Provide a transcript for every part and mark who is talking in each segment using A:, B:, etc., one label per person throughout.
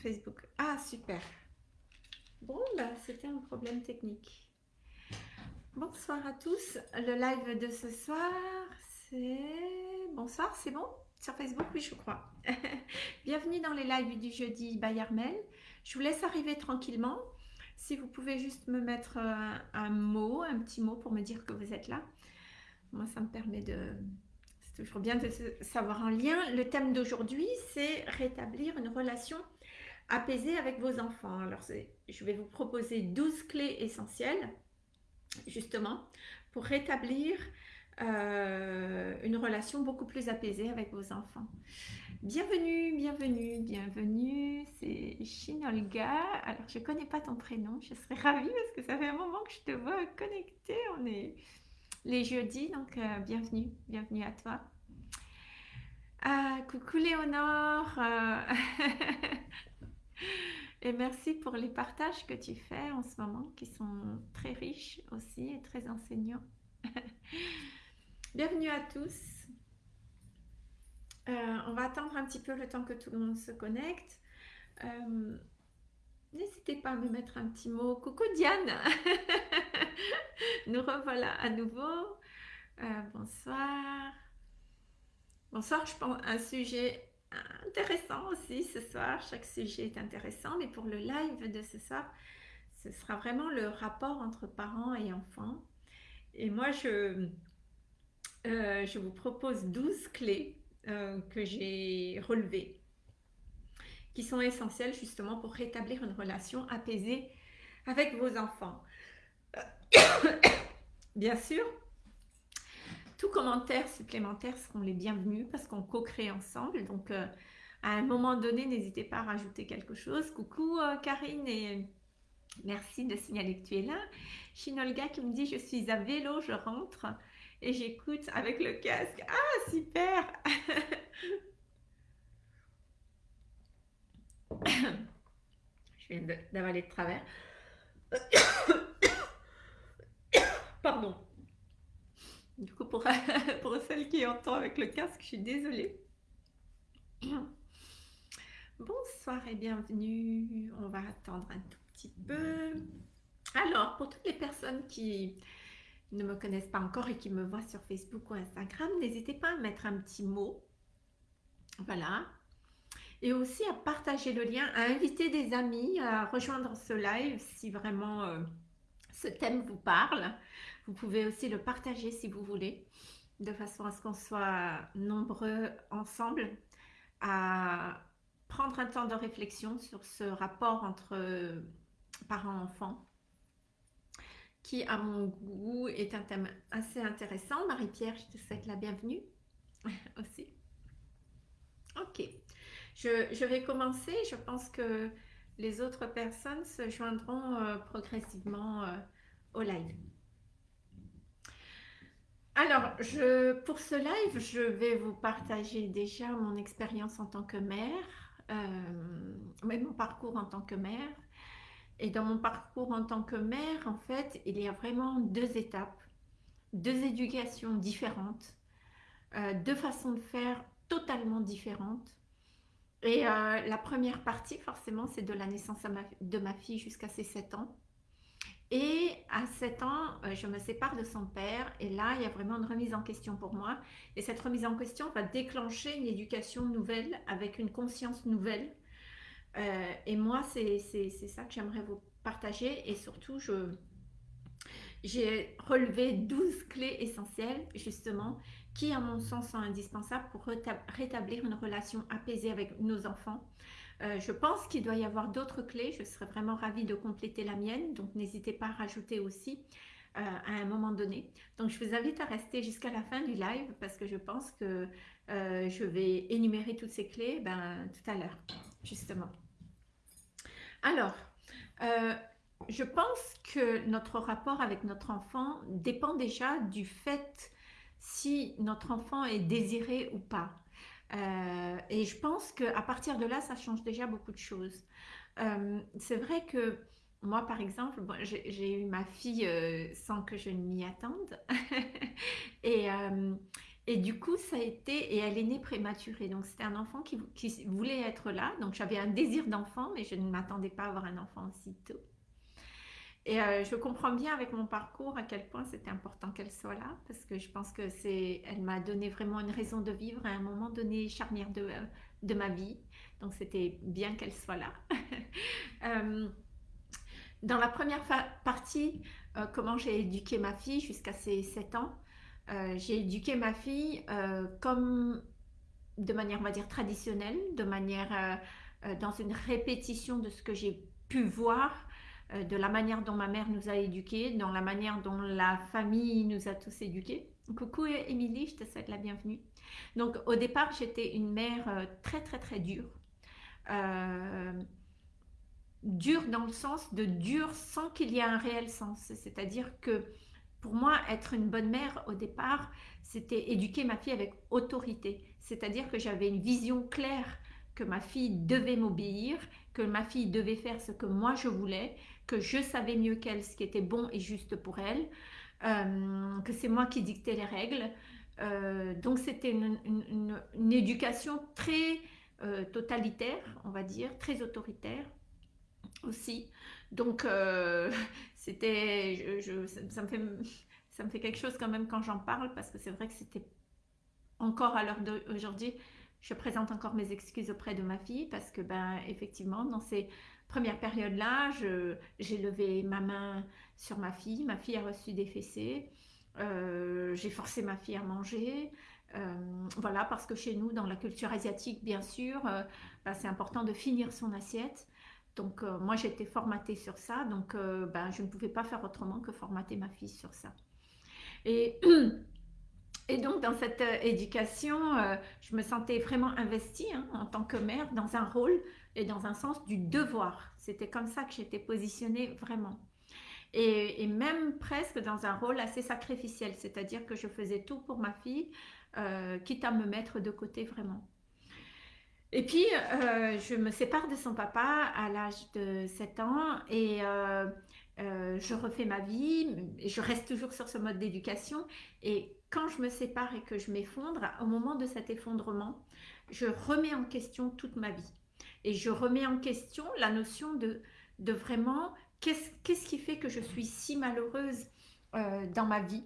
A: Facebook. Ah, super. Bon, bah, c'était un problème technique. Bonsoir à tous. Le live de ce soir, c'est... Bonsoir, c'est bon? Sur Facebook, oui, je crois. Bienvenue dans les lives du jeudi by Armel. Je vous laisse arriver tranquillement. Si vous pouvez juste me mettre un, un mot, un petit mot pour me dire que vous êtes là. Moi, ça me permet de... C'est toujours bien de savoir un lien. Le thème d'aujourd'hui, c'est rétablir une relation apaisée avec vos enfants. Alors, je vais vous proposer 12 clés essentielles, justement, pour rétablir euh, une relation beaucoup plus apaisée avec vos enfants. Bienvenue, bienvenue, bienvenue, c'est Shinolga. Alors, je ne connais pas ton prénom, je serais ravie parce que ça fait un moment que je te vois connectée. On est les jeudis, donc euh, bienvenue, bienvenue à toi. Ah, coucou Léonore euh, Et merci pour les partages que tu fais en ce moment, qui sont très riches aussi et très enseignants. bienvenue à tous. Euh, on va attendre un petit peu le temps que tout le monde se connecte. N'hésitez pas à me mettre un petit mot. Coucou Diane Nous revoilà à nouveau. Euh, bonsoir. Bonsoir, je pense un sujet intéressant aussi ce soir. Chaque sujet est intéressant, mais pour le live de ce soir, ce sera vraiment le rapport entre parents et enfants. Et moi, je, euh, je vous propose 12 clés euh, que j'ai relevées qui sont essentielles justement pour rétablir une relation apaisée avec vos enfants. Bien sûr, tous commentaires supplémentaires seront les bienvenus parce qu'on co-crée ensemble. Donc, euh, à un moment donné, n'hésitez pas à rajouter quelque chose. Coucou euh, Karine et merci de signaler que tu es là. Shinolga qui me dit « Je suis à vélo, je rentre et j'écoute avec le casque. » Ah, super Je viens d'avaler de travers. Pardon. Du coup, pour, pour celle qui entend avec le casque, je suis désolée. Bonsoir et bienvenue. On va attendre un tout petit peu. Alors, pour toutes les personnes qui ne me connaissent pas encore et qui me voient sur Facebook ou Instagram, n'hésitez pas à mettre un petit mot. Voilà, et aussi à partager le lien, à inviter des amis à rejoindre ce live si vraiment euh, ce thème vous parle. Vous pouvez aussi le partager si vous voulez, de façon à ce qu'on soit nombreux ensemble à prendre un temps de réflexion sur ce rapport entre parents-enfants qui, à mon goût, est un thème assez intéressant. Marie-Pierre, je te souhaite la bienvenue aussi. Ok. Je, vais commencer. Je pense que les autres personnes se joindront euh, progressivement euh, au live. Alors, pour ce live, je vais vous partager déjà mon expérience en tant que mère, euh, mon parcours en tant que mère. Et dans mon parcours en tant que mère, en fait, il y a vraiment deux étapes, deux éducations différentes, euh, deux façons de faire totalement différentes. Et euh, la première partie, forcément, c'est de la naissance de ma fille jusqu'à ses 7 ans. Et à 7 ans, euh, je me sépare de son père. Et là, il y a vraiment une remise en question pour moi. Et cette remise en question va déclencher une éducation nouvelle avec une conscience nouvelle. Euh, et moi, c'est ça que j'aimerais vous partager. Et surtout, j'ai relevé 12 clés essentielles, justement, qui, à mon sens, sont indispensables pour rétablir une relation apaisée avec nos enfants. Euh, je pense qu'il doit y avoir d'autres clés. Je serais vraiment ravie de compléter la mienne. Donc, n'hésitez pas à rajouter aussi euh, à un moment donné. Donc, je vous invite à rester jusqu'à la fin du live parce que je pense que euh, je vais énumérer toutes ces clés ben, tout à l'heure, justement. Alors, je pense que notre rapport avec notre enfant dépend déjà du fait si notre enfant est désiré ou pas. Euh, et je pense qu'à partir de là, ça change déjà beaucoup de choses. Euh, c'est vrai que moi, par exemple, j'ai eu ma fille euh, sans que je ne m'y attende. et, du coup, ça a été, et elle est née prématurée. Donc, c'était un enfant qui, qui, voulait être là. Donc, j'avais un désir d'enfant, mais je ne m'attendais pas à avoir un enfant aussitôt. Et euh, je comprends bien avec mon parcours à quel point c'était important qu'elle soit là, parce que je pense que c'est, elle m'a donné vraiment une raison de vivre à un moment donné charnière de, de ma vie. Donc, c'était bien qu'elle soit là. euh, dans la première partie, euh, comment j'ai éduqué ma fille jusqu'à ses 7 ans, euh, j'ai éduqué ma fille euh, comme de manière, on va dire, traditionnelle, de manière dans une répétition de ce que j'ai pu voir, de la manière dont ma mère nous a éduqués, dans la manière dont la famille nous a tous éduqués. Coucou Émilie, je te souhaite la bienvenue. Donc au départ, j'étais une mère très très très dure dur dans le sens de dur sans qu'il y ait un réel sens. C'est-à-dire que pour moi, être une bonne mère au départ, c'était éduquer ma fille avec autorité. C'est-à-dire que j'avais une vision claire que ma fille devait m'obéir, que ma fille devait faire ce que moi je voulais, que je savais mieux qu'elle ce qui était bon et juste pour elle, euh, que c'est moi qui dictais les règles. Euh, donc c'était une, éducation très euh, totalitaire, on va dire, très autoritaire aussi. Donc, c'était, ça, me fait, ça me fait quelque chose quand même quand j'en parle parce que c'est vrai que c'était encore à l'heure d'aujourd'hui, je présente encore mes excuses auprès de ma fille parce que, ben, effectivement, dans ces premières périodes-là, j'ai levé ma main sur ma fille, ma fille a reçu des fessées, euh, j'ai forcé ma fille à manger. Euh, voilà, parce que chez nous, dans la culture asiatique, bien sûr, ben, c'est important de finir son assiette. Donc, euh, moi, j'étais formatée sur ça. Donc, euh, ben, je ne pouvais pas faire autrement que formater ma fille sur ça. Et, donc, dans cette euh, éducation, je me sentais vraiment investie hein, en tant que mère dans un rôle et dans un sens du devoir. C'était comme ça que j'étais positionnée vraiment. Et, même presque dans un rôle assez sacrificiel, c'est-à-dire que je faisais tout pour ma fille, quitte à me mettre de côté vraiment. Et puis, euh, je me sépare de son papa à l'âge de 7 ans et euh, euh, je refais ma vie. Je reste toujours sur ce mode d'éducation. Et quand je me sépare et que je m'effondre, au moment de cet effondrement, je remets en question toute ma vie. Et je remets en question la notion de, de vraiment qu'est-ce qui fait que je suis si malheureuse dans ma vie.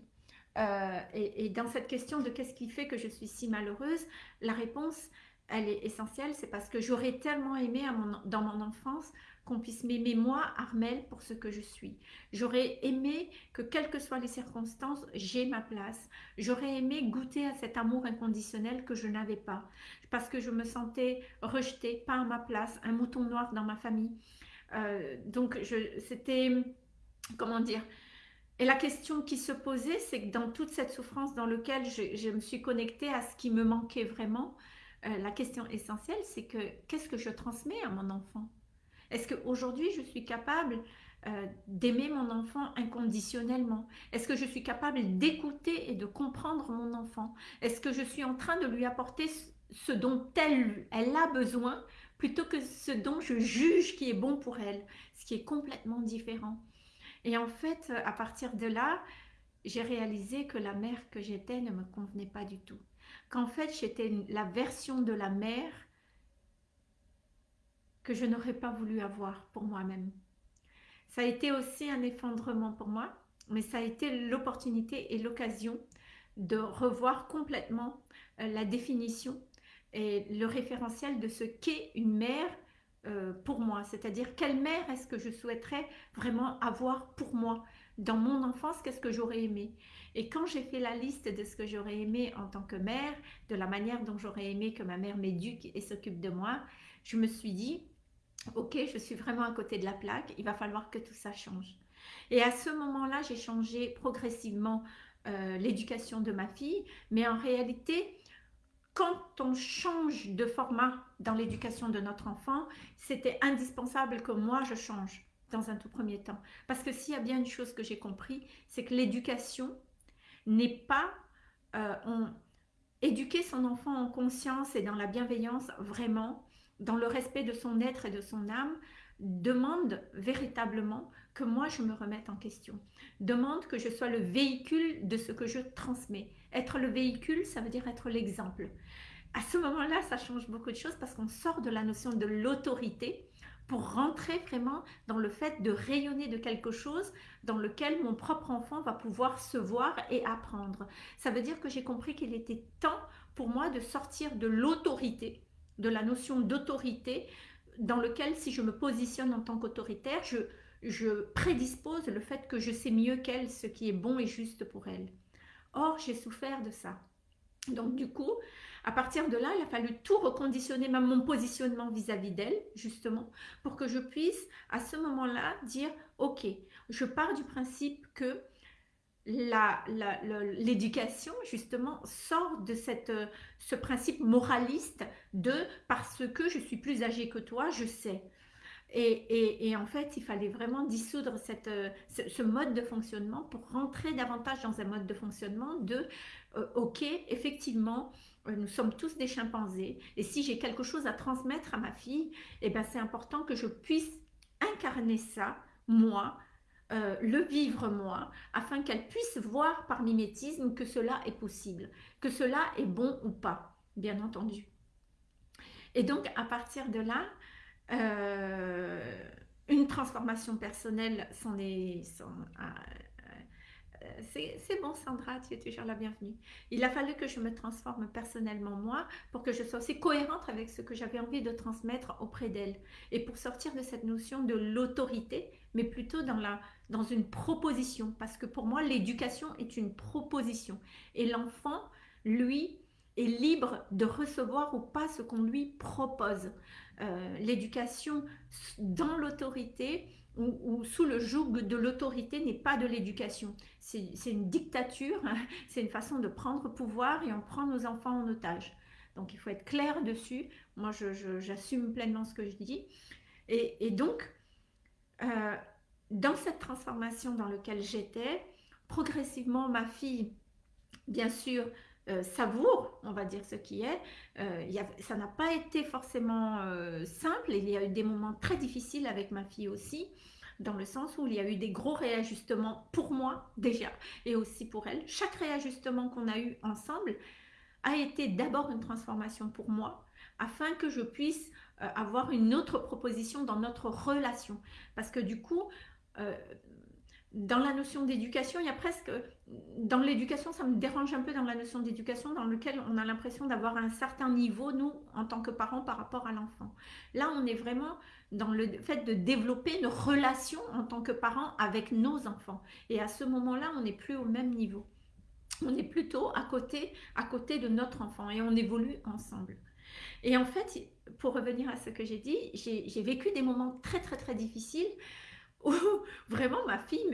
A: Et, et, dans cette question de qu'est-ce qui fait que je suis si malheureuse, la réponse, elle est essentielle, c'est parce que j'aurais tellement aimé dans mon enfance qu'on puisse m'aimer moi, Armel, pour ce que je suis. J'aurais aimé que, quelles que soient les circonstances, j'ai ma place. J'aurais aimé goûter à cet amour inconditionnel que je n'avais pas, parce que je me sentais rejetée, pas à ma place, un mouton noir dans ma famille. Euh, donc, c'était, comment dire, et la question qui se posait, c'est que dans toute cette souffrance dans laquelle je, je me suis connectée à ce qui me manquait vraiment, euh, la question essentielle, c'est que qu'est-ce que je transmets à mon enfant? Est-ce qu'aujourd'hui, je suis capable euh, d'aimer mon enfant inconditionnellement? Est-ce que je suis capable d'écouter et de comprendre mon enfant? Est-ce que je suis en train de lui apporter ce dont elle, elle a besoin plutôt que ce dont je juge qui est bon pour elle, ce qui est complètement différent? Et en fait, à partir de là, j'ai réalisé que la mère que j'étais ne me convenait pas du tout qu'en fait j'étais la version de la mère que je n'aurais pas voulu avoir pour moi-même. Ça a été aussi un effondrement pour moi, mais ça a été l'opportunité et l'occasion de revoir complètement euh, la définition et le référentiel de ce qu'est une mère euh, pour moi. C'est-à-dire, quelle mère est-ce que je souhaiterais vraiment avoir pour moi? Dans mon enfance, qu'est-ce que j'aurais aimé? Et quand j'ai fait la liste de ce que j'aurais aimé en tant que mère, de la manière dont j'aurais aimé que ma mère m'éduque et s'occupe de moi, je me suis dit, ok, je suis vraiment à côté de la plaque, il va falloir que tout ça change. Et à ce moment-là, j'ai changé progressivement euh, l'éducation de ma fille, mais en réalité, quand on change de format dans l'éducation de notre enfant, c'était indispensable que moi je change dans un tout premier temps. Parce que s'il y a bien une chose que j'ai compris, c'est que l'éducation, n'est pas euh, éduquer son enfant en conscience et dans la bienveillance vraiment, dans le respect de son être et de son âme, demande véritablement que moi je me remette en question. Demande que je sois le véhicule de ce que je transmets. Être le véhicule, ça veut dire être l'exemple. À ce moment-là, ça change beaucoup de choses parce qu'on sort de la notion de l'autorité pour rentrer vraiment dans le fait de rayonner de quelque chose dans lequel mon propre enfant va pouvoir se voir et apprendre. Ça veut dire que j'ai compris qu'il était temps pour moi de sortir de l'autorité, de la notion d'autorité, dans lequel si je me positionne en tant qu'autoritaire, je, je prédispose le fait que je sais mieux qu'elle ce qui est bon et juste pour elle. Or, j'ai souffert de ça. Donc du coup, à partir de là, il a fallu tout reconditionner, même mon positionnement vis-à-vis d'elle, justement, pour que je puisse, à ce moment-là, dire, ok, je pars du principe que l'éducation, justement, sort de cette, ce principe moraliste de parce que je suis plus âgée que toi, je sais. Et, en fait, il fallait vraiment dissoudre cette, ce, mode de fonctionnement pour rentrer davantage dans un mode de fonctionnement de, euh, ok, effectivement, euh, nous sommes tous des chimpanzés. Et si j'ai quelque chose à transmettre à ma fille, eh ben, c'est important que je puisse incarner ça, moi, euh, le vivre moi, afin qu'elle puisse voir par mimétisme que cela est possible, que cela est bon ou pas, bien entendu. Et donc, à partir de là, euh, une transformation personnelle s'en est, c'est bon Sandra, tu es toujours la bienvenue. Il a fallu que je me transforme personnellement moi pour que je sois aussi cohérente avec ce que j'avais envie de transmettre auprès d'elle. Et pour sortir de cette notion de l'autorité, mais plutôt dans, la, dans une proposition. Parce que pour moi, l'éducation est une proposition. Et l'enfant, lui, est libre de recevoir ou pas ce qu'on lui propose. Euh, l'éducation dans l'autorité, ou, sous le joug de l'autorité n'est pas de l'éducation. C'est une dictature, c'est une façon de prendre pouvoir et on prend nos enfants en otage. Donc il faut être clair dessus. Moi, j'assume pleinement ce que je dis. Et, donc, euh, dans cette transformation dans laquelle j'étais, progressivement, ma fille, bien sûr, euh, savoure, on va dire ce qui est. Euh, ça n'a pas été forcément euh, simple. Il y a eu des moments très difficiles avec ma fille aussi, dans le sens où il y a eu des gros réajustements pour moi déjà, et aussi pour elle. Chaque réajustement qu'on a eu ensemble a été d'abord une transformation pour moi, afin que je puisse avoir une autre proposition dans notre relation. Parce que du coup, dans la notion d'éducation, il y a presque, dans l'éducation, ça me dérange un peu dans la notion d'éducation, dans lequel on a l'impression d'avoir un certain niveau, nous, en tant que parents, par rapport à l'enfant. Là, on est vraiment dans le fait de développer une relation en tant que parents avec nos enfants. Et à ce moment-là, on n'est plus au même niveau. On est plutôt à côté, à côté de notre enfant et on évolue ensemble. Et en fait, pour revenir à ce que j'ai dit, j'ai vécu des moments très, très, très difficiles où vraiment ma fille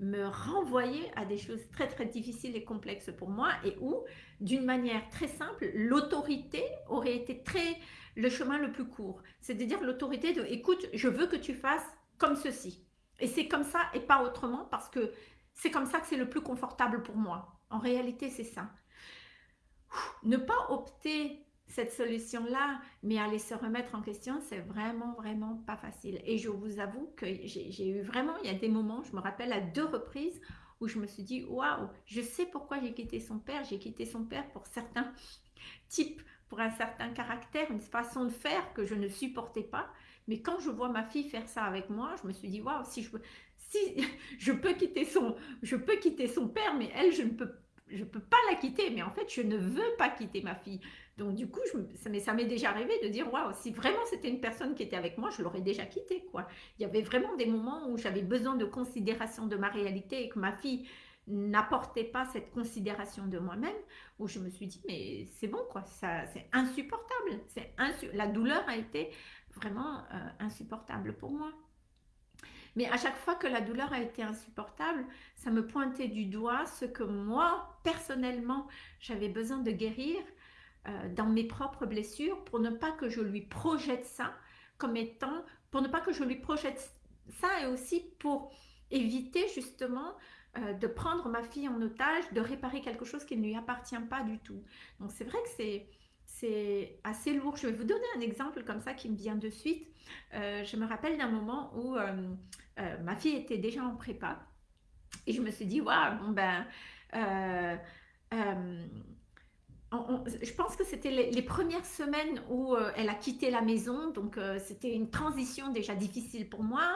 A: me, renvoyait à des choses très très difficiles et complexes pour moi et où d'une manière très simple l'autorité aurait été le chemin le plus court. C'est à dire l'autorité de écoute je veux que tu fasses comme ceci. Et c'est comme ça et pas autrement parce que c'est comme ça que c'est le plus confortable pour moi. En réalité c'est ça. Ne pas opter cette solution-là, mais aller se remettre en question, c'est vraiment, vraiment pas facile. Et je vous avoue que j'ai eu vraiment, il y a des moments, je me rappelle à deux reprises, où je me suis dit, waouh, je sais pourquoi j'ai quitté son père. J'ai quitté son père pour certains types, pour un certain caractère, une façon de faire que je ne supportais pas. Mais quand je vois ma fille faire ça avec moi, je me suis dit, waouh, si je peux, quitter son, je peux quitter son père, mais elle, je ne peux je peux pas la quitter, mais en fait, je ne veux pas quitter ma fille. Donc du coup, je, ça m'est déjà arrivé de dire, waouh, si vraiment c'était une personne qui était avec moi, je l'aurais déjà quittée. Quoi. Il y avait vraiment des moments où j'avais besoin de considération de ma réalité et que ma fille n'apportait pas cette considération de moi-même, où je me suis dit, mais c'est bon, quoi, ça, c'est insupportable. C'est la douleur a été vraiment euh, insupportable pour moi. Mais à chaque fois que la douleur a été insupportable, ça me pointait du doigt ce que moi, personnellement, j'avais besoin de guérir euh, dans mes propres blessures pour ne pas que je lui projette ça comme étant, pour ne pas que je lui projette ça et aussi pour éviter justement euh, de prendre ma fille en otage, de réparer quelque chose qui ne lui appartient pas du tout. Donc c'est vrai que c'est c'est assez lourd. Je vais vous donner un exemple comme ça qui me vient de suite. Euh, je me rappelle d'un moment où ma fille était déjà en prépa et je me suis dit, waouh, bon ben, je pense que c'était les, premières semaines où elle a quitté la maison, donc c'était une transition déjà difficile pour moi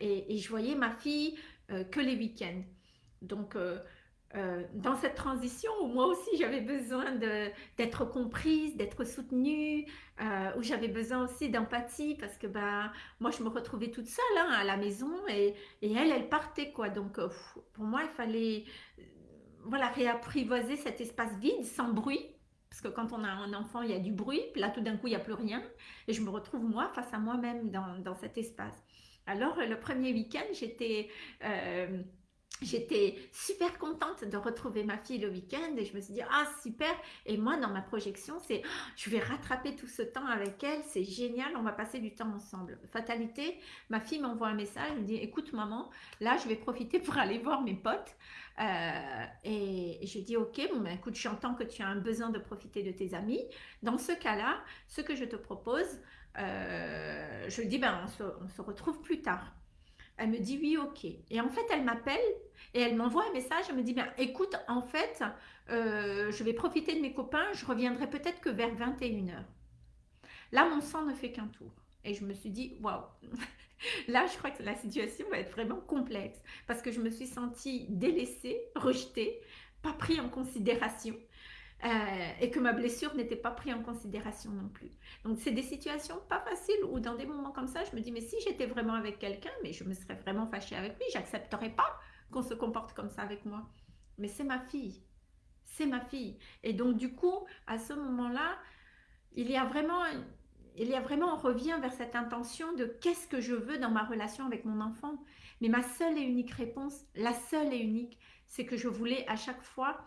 A: et, et, je voyais ma fille que les week-ends. Donc, euh, dans cette transition où moi aussi j'avais besoin d'être comprise, d'être soutenue, euh, où j'avais besoin aussi d'empathie parce que bah, moi je me retrouvais toute seule hein, à la maison et, et, elle, elle partait quoi. Donc euh, pour moi il fallait voilà, réapprivoiser cet espace vide sans bruit. Parce que quand on a un enfant, il y a du bruit. Là, tout d'un coup, il n'y a plus rien. Et je me retrouve, moi, face à moi-même dans, dans, cet espace. Alors, le premier week-end, j'étais J'étais super contente de retrouver ma fille le week-end et je me suis dit, ah super, et moi dans ma projection, c'est, oh, je vais rattraper tout ce temps avec elle, c'est génial, on va passer du temps ensemble. Fatalité, ma fille m'envoie un message, elle me dit, écoute maman, là je vais profiter pour aller voir mes potes. Euh, et, je dis, ok, bon ben écoute, j'entends que tu as un besoin de profiter de tes amis. Dans ce cas-là, ce que je te propose, euh, je dis, ben on se retrouve plus tard. Elle me dit oui, ok. Et en fait, elle m'appelle et elle m'envoie un message. Elle me dit, bien, écoute, en fait, euh, je vais profiter de mes copains. Je reviendrai peut-être que vers 21h. Là, mon sang ne fait qu'un tour. Et je me suis dit, waouh, là, je crois que la situation va être vraiment complexe parce que je me suis sentie délaissée, rejetée, pas pris en considération. Euh, et que ma blessure n'était pas prise en considération non plus. Donc, c'est des situations pas faciles où dans des moments comme ça, je me dis, mais si j'étais vraiment avec quelqu'un, mais je me serais vraiment fâchée avec lui, j'accepterais pas qu'on se comporte comme ça avec moi. Mais c'est ma fille. C'est ma fille. Et donc, du coup, à ce moment-là, il y a vraiment... Il y a vraiment, on revient vers cette intention de qu'est-ce que je veux dans ma relation avec mon enfant. Mais ma seule et unique réponse, la seule et unique, c'est que je voulais à chaque fois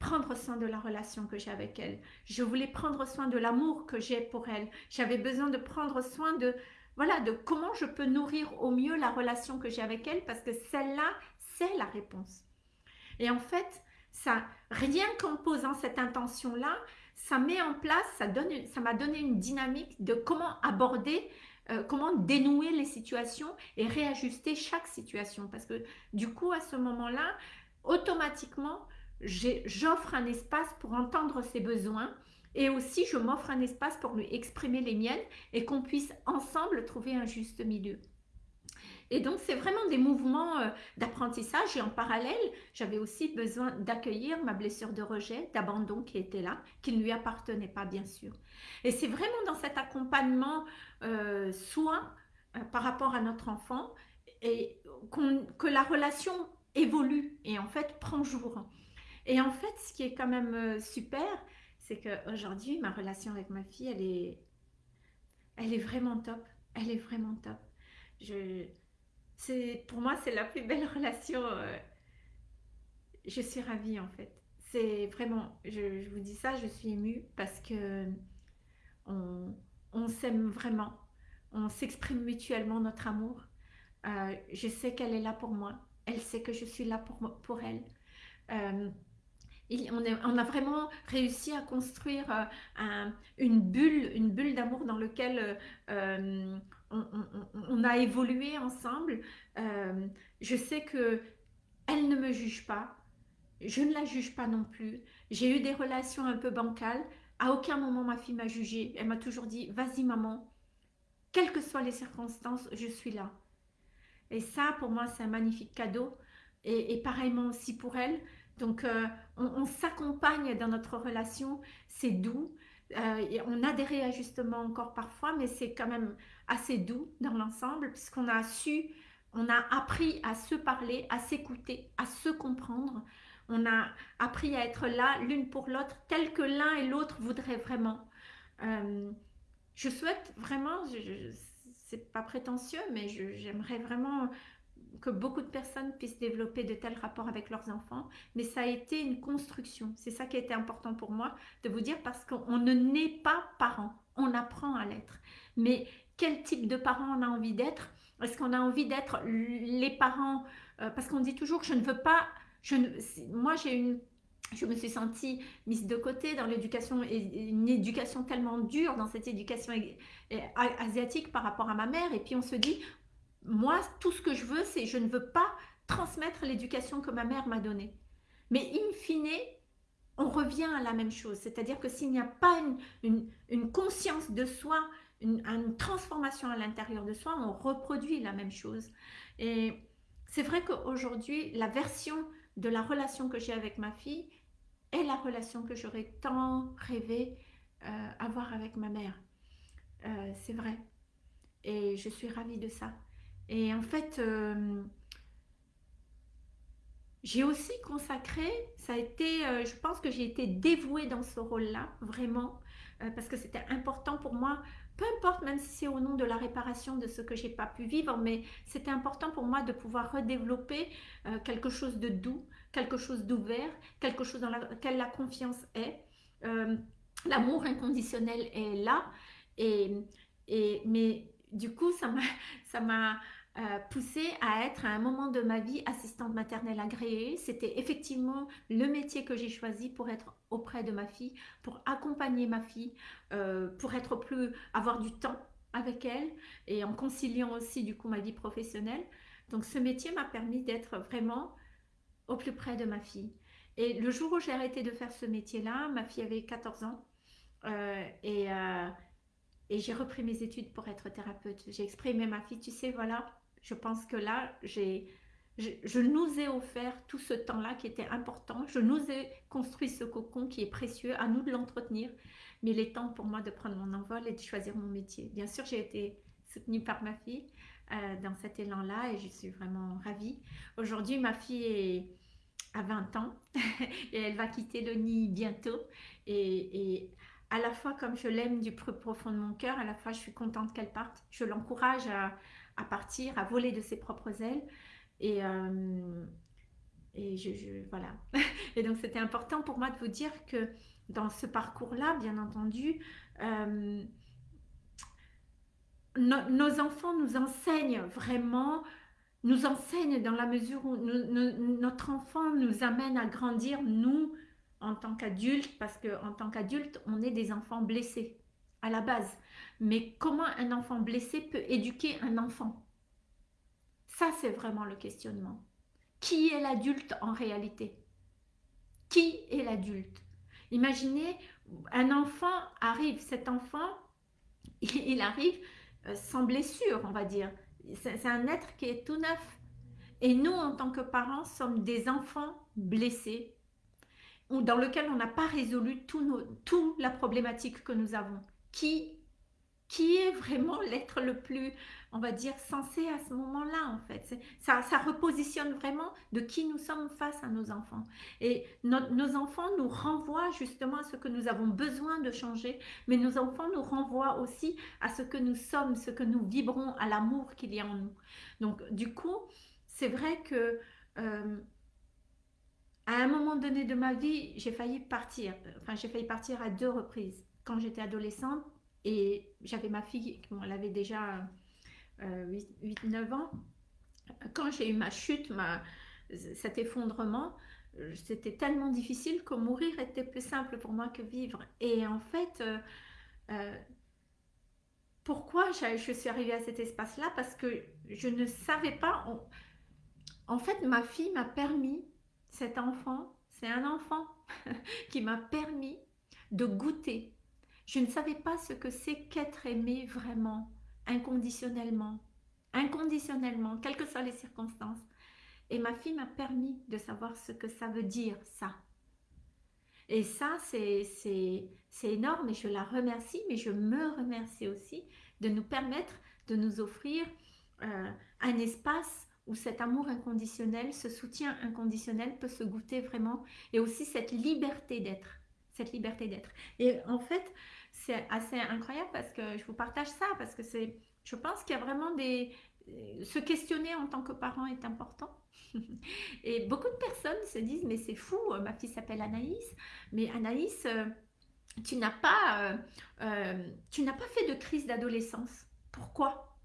A: prendre soin de la relation que j'ai avec elle. Je voulais prendre soin de l'amour que j'ai pour elle. J'avais besoin de prendre soin de voilà, de comment je peux nourrir au mieux la relation que j'ai avec elle parce que celle-là, c'est la réponse. Et en fait, ça rien qu'en posant cette intention-là, ça met en place, ça donne m'a donné une dynamique de comment aborder euh, comment dénouer les situations et réajuster chaque situation parce que du coup à ce moment-là, automatiquement, j'offre un espace pour entendre ses besoins et aussi je m'offre un espace pour lui exprimer les miennes et qu'on puisse ensemble trouver un juste milieu. Et donc, c'est vraiment des mouvements euh, d'apprentissage. Et en parallèle, j'avais aussi besoin d'accueillir ma blessure de rejet, d'abandon qui était là, qui ne lui appartenait pas, bien sûr. Et c'est vraiment dans cet accompagnement euh, soin euh, par rapport à notre enfant que la relation évolue et en fait prend jour. Et en fait, ce qui est quand même euh, super, c'est qu'aujourd'hui, ma relation avec ma fille, elle est, elle est vraiment top. Elle est vraiment top. Je, pour moi, c'est la plus belle relation. Euh, je suis ravie en fait. C'est vraiment, je, vous dis ça, je suis émue parce que on, on s'aime vraiment. On s'exprime mutuellement notre amour. Euh, je sais qu'elle est là pour moi. Elle sait que je suis là pour, pour elle on, a vraiment réussi à construire euh, une bulle, une bulle d'amour dans laquelle euh, on, a évolué ensemble. Euh, je sais que elle ne me juge pas, je ne la juge pas non plus. J'ai eu des relations un peu bancales. À aucun moment ma fille m'a jugée. Elle m'a toujours dit "Vas-y maman, quelles que soient les circonstances, je suis là." Et ça, pour moi, c'est un magnifique cadeau. Et, et pareillement aussi pour elle. Donc, euh, on, s'accompagne dans notre relation, c'est doux. Euh, on a des réajustements encore parfois, mais c'est quand même assez doux dans l'ensemble, puisqu'on a su, on a appris à se parler, à s'écouter, à se comprendre. On a appris à être là l'une pour l'autre, tel que l'un et l'autre voudraient vraiment. Euh, je souhaite vraiment, c'est pas prétentieux, mais j'aimerais vraiment que beaucoup de personnes puissent développer de tels rapports avec leurs enfants, mais ça a été une construction. C'est ça qui a été important pour moi de vous dire parce qu'on ne naît pas parent, on apprend à l'être. Mais quel type de parent on a envie d'être? Est-ce qu'on a envie d'être les parents euh, Parce qu'on dit toujours je ne veux pas... Je ne, moi, j'ai une je me suis sentie mise de côté dans l'éducation, une éducation tellement dure dans cette éducation asiatique par rapport à ma mère. Et puis on se dit, moi, tout ce que je veux, c'est je ne veux pas transmettre l'éducation que ma mère m'a donnée. Mais in fine, on revient à la même chose. C'est-à-dire que s'il n'y a pas une, conscience de soi, une, transformation à l'intérieur de soi, on reproduit la même chose. Et c'est vrai qu'aujourd'hui, la version de la relation que j'ai avec ma fille est la relation que j'aurais tant rêvé euh, avoir avec ma mère. Euh, c'est vrai. Et je suis ravie de ça. Et en fait, euh, j'ai aussi consacré, ça a été, je pense que j'ai été dévouée dans ce rôle-là, vraiment, parce que c'était important pour moi peu importe, même si c'est au nom de la réparation de ce que j'ai pas pu vivre, mais c'était important pour moi de pouvoir redévelopper quelque chose de doux, quelque chose d'ouvert, quelque chose dans lequel la confiance est. Euh, l'amour inconditionnel est là. Et, et, mais du coup, ça m'a euh, poussée à être à un moment de ma vie assistante maternelle agréée. C'était effectivement le métier que j'ai choisi pour être auprès de ma fille, pour accompagner ma fille, euh, pour être plus, avoir du temps avec elle et en conciliant aussi du coup ma vie professionnelle. Donc ce métier m'a permis d'être vraiment au plus près de ma fille. Et le jour où j'ai arrêté de faire ce métier-là, ma fille avait 14 ans euh, et, et j'ai repris mes études pour être thérapeute. J'ai exprimé ma fille, tu sais, voilà, je pense que là, je, nous ai offert tout ce temps-là qui était important. Je nous ai construit ce cocon qui est précieux, à nous de l'entretenir. Mais il est temps pour moi de prendre mon envol et de choisir mon métier. Bien sûr, j'ai été soutenue par ma fille euh, dans cet élan-là et je suis vraiment ravie. Aujourd'hui, ma fille est à 20 ans et elle va quitter le nid bientôt. Et, à la fois, comme je l'aime du plus profond de mon cœur, à la fois, je suis contente qu'elle parte. Je l'encourage à, partir, à voler de ses propres ailes. Et, euh, et donc, c'était important pour moi de vous dire que dans ce parcours-là, bien entendu, euh, nos enfants nous enseignent vraiment nous enseigne dans la mesure où notre enfant nous amène à grandir, nous, en tant qu'adultes, parce qu'en tant qu'adultes, on est des enfants blessés à la base. Mais comment un enfant blessé peut éduquer un enfant? Ça, c'est vraiment le questionnement. Qui est l'adulte en réalité? Qui est l'adulte? Imaginez, un enfant arrive, cet enfant, il arrive euh, sans blessure, on va dire c'est un être qui est tout neuf. Et nous, en tant que parents, sommes des enfants blessés dans lequel on n'a pas résolu toute la problématique que nous avons. Qui, qui est vraiment l'être le plus on va dire, sensé à ce moment-là, en fait. Ça, ça repositionne vraiment de qui nous sommes face à nos enfants. Et nos enfants nous renvoient justement à ce que nous avons besoin de changer, mais nos enfants nous renvoient aussi à ce que nous sommes, ce que nous vibrons, à l'amour qu'il y a en nous. Donc, du coup, c'est vrai que... Euh, à un moment donné de ma vie, j'ai failli partir. Enfin, j'ai failli partir à deux reprises. Quand j'étais adolescente et j'avais ma fille, elle avait déjà 8-9 euh, ans, quand j'ai eu ma chute, ma, cet effondrement, euh, c'était tellement difficile que mourir était plus simple pour moi que vivre. Et en fait, euh, pourquoi je, suis arrivée à cet espace-là? Parce que je ne savais pas... en fait, ma fille m'a permis, cet enfant, c'est un enfant qui m'a permis de goûter. Je ne savais pas ce que c'est qu'être aimé vraiment inconditionnellement, inconditionnellement, quelles que soient les circonstances. Et ma fille m'a permis de savoir ce que ça veut dire, ça. Et ça, c'est énorme et je la remercie, mais je me remercie aussi de nous permettre de nous offrir euh, un espace où cet amour inconditionnel, ce soutien inconditionnel peut se goûter vraiment et aussi cette liberté d'être, cette liberté d'être. Et en fait, c'est assez incroyable parce que je vous partage ça, parce que c'est, je pense qu'il y a vraiment des... Se questionner en tant que parent est important. Et beaucoup de personnes se disent, mais c'est fou, ma fille s'appelle Anaïs, mais Anaïs, euh, tu n'as pas, euh, euh, tu n'as pas fait de crise d'adolescence. Pourquoi?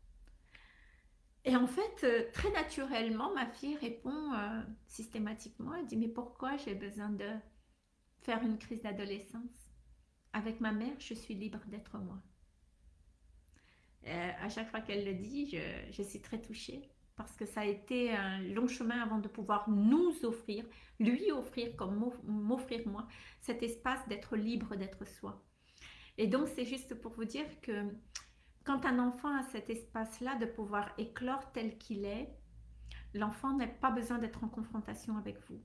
A: Et en fait, très naturellement, ma fille répond systématiquement, elle dit, mais pourquoi j'ai besoin de... faire une crise d'adolescence? Avec ma mère, je suis libre d'être moi. Euh, à chaque fois qu'elle le dit, je, je, suis très touchée parce que ça a été un long chemin avant de pouvoir nous offrir, lui offrir comme m'offrir moi, cet espace d'être libre d'être soi. Et donc, c'est juste pour vous dire que quand un enfant a cet espace-là de pouvoir éclore tel qu'il est, l'enfant n'a pas besoin d'être en confrontation avec vous.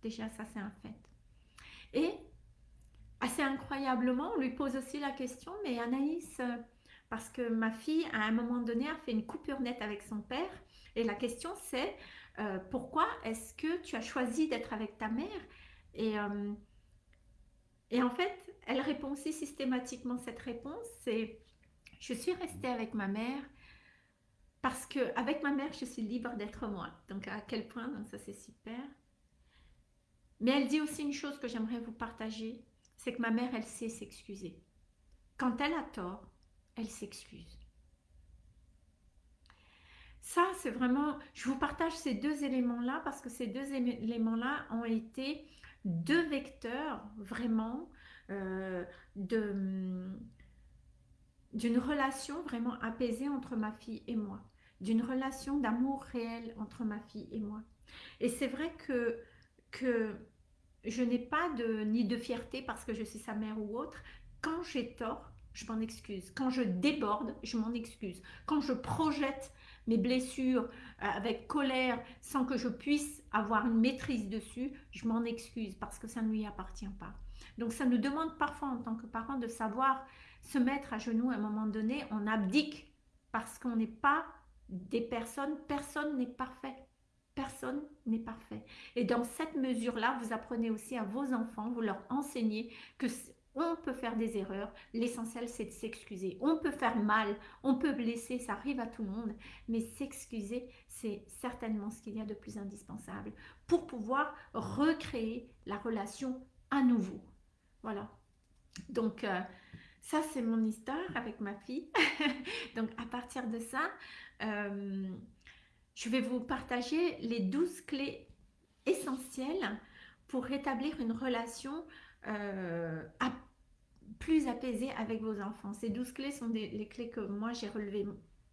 A: Déjà, ça, c'est un fait. Et assez incroyablement, on lui pose aussi la question, mais Anaïs, parce que ma fille, à un moment donné, a fait une coupure nette avec son père, et la question, c'est euh, pourquoi est-ce que tu as choisi d'être avec ta mère? Et, euh, et en fait, elle répond systématiquement cette réponse, c'est je suis restée avec ma mère parce que avec ma mère, je suis libre d'être moi. Donc à quel point, donc ça c'est super. Mais elle dit aussi une chose que j'aimerais vous partager, c'est que ma mère, elle sait s'excuser. Quand elle a tort, elle s'excuse. Ça, c'est vraiment, je vous partage ces deux éléments-là parce que ces deux éléments-là ont été deux vecteurs vraiment euh, d'une relation vraiment apaisée entre ma fille et moi, d'une relation d'amour réel entre ma fille et moi. Et c'est vrai que je n'ai pas de, ni de fierté parce que je suis sa mère ou autre. Quand j'ai tort, je m'en excuse. Quand je déborde, je m'en excuse. Quand je projette mes blessures euh, avec colère sans que je puisse avoir une maîtrise dessus, je m'en excuse parce que ça ne lui appartient pas. Donc ça nous demande parfois en tant que parents de savoir se mettre à genoux à un moment donné, on abdique parce qu'on n'est pas des personnes, personne n'est parfait. Personne n'est parfait. Et dans cette mesure-là, vous apprenez aussi à vos enfants, vous leur enseignez que on peut faire des erreurs, l'essentiel c'est de s'excuser. On peut faire mal, on peut blesser, ça arrive à tout le monde, mais s'excuser, c'est certainement ce qu'il y a de plus indispensable pour pouvoir recréer la relation à nouveau. Voilà. Donc, euh, ça c'est mon histoire avec ma fille. Donc, à partir de ça, euh, je vais vous partager les 12 clés essentielles pour rétablir une relation euh, plus apaisé avec vos enfants. Ces douze clés sont les clés que moi j'ai relevées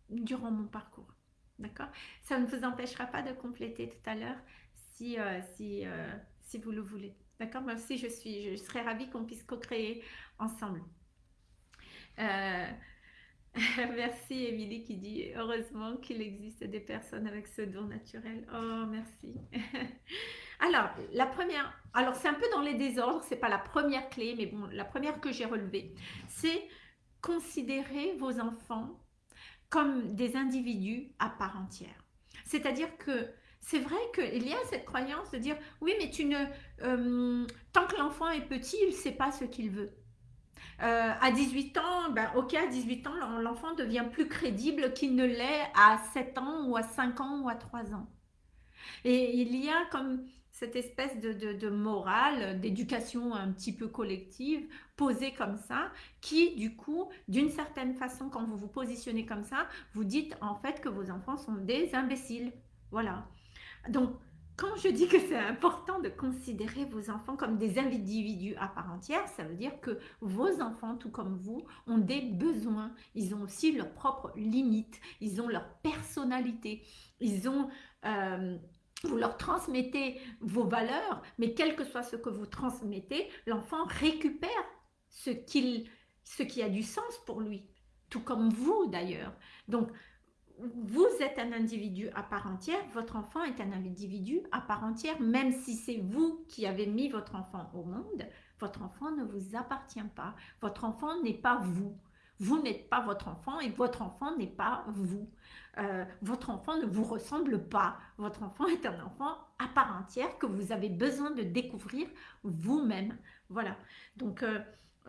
A: durant mon parcours. D'accord? Ça ne vous empêchera pas de compléter tout à l'heure si, euh, si, euh, si vous le voulez. D'accord? Moi aussi, je, suis, je serais ravie qu'on puisse co-créer ensemble. merci Émilie qui dit heureusement qu'il existe des personnes avec ce don naturel. Oh, merci. Alors, la première, alors c'est un peu dans les désordres, c'est pas la première clé, mais bon, la première que j'ai relevée, c'est considérer vos enfants comme des individus à part entière. C'est-à-dire que c'est vrai qu'il y a cette croyance de dire oui, mais tu ne, euh, tant que l'enfant est petit, il ne sait pas ce qu'il veut. Euh, à 18 ans, ben, ok, à 18 ans, l'enfant devient plus crédible qu'il ne l'est à 7 ans ou à 5 ans ou à 3 ans. Et il y a comme cette espèce de, morale, d'éducation un petit peu collective, posée comme ça, qui du coup, d'une certaine façon, quand vous vous positionnez comme ça, vous dites en fait que vos enfants sont des imbéciles. Voilà. Donc, quand je dis que c'est important de considérer vos enfants comme des individus à part entière, ça veut dire que vos enfants, tout comme vous, ont des besoins. Ils ont aussi leurs propres limites. Ils ont leur personnalité. Ils ont... Euh, vous leur transmettez vos valeurs, mais quel que soit ce que vous transmettez, l'enfant récupère ce, qu'il, ce qui a du sens pour lui, tout comme vous d'ailleurs. Donc, vous êtes un individu à part entière, votre enfant est un individu à part entière, même si c'est vous qui avez mis votre enfant au monde, votre enfant ne vous appartient pas. Votre enfant n'est pas vous. Vous n'êtes pas votre enfant et votre enfant n'est pas vous. Euh, votre enfant ne vous ressemble pas. Votre enfant est un enfant à part entière que vous avez besoin de découvrir vous-même. Voilà. Donc, euh,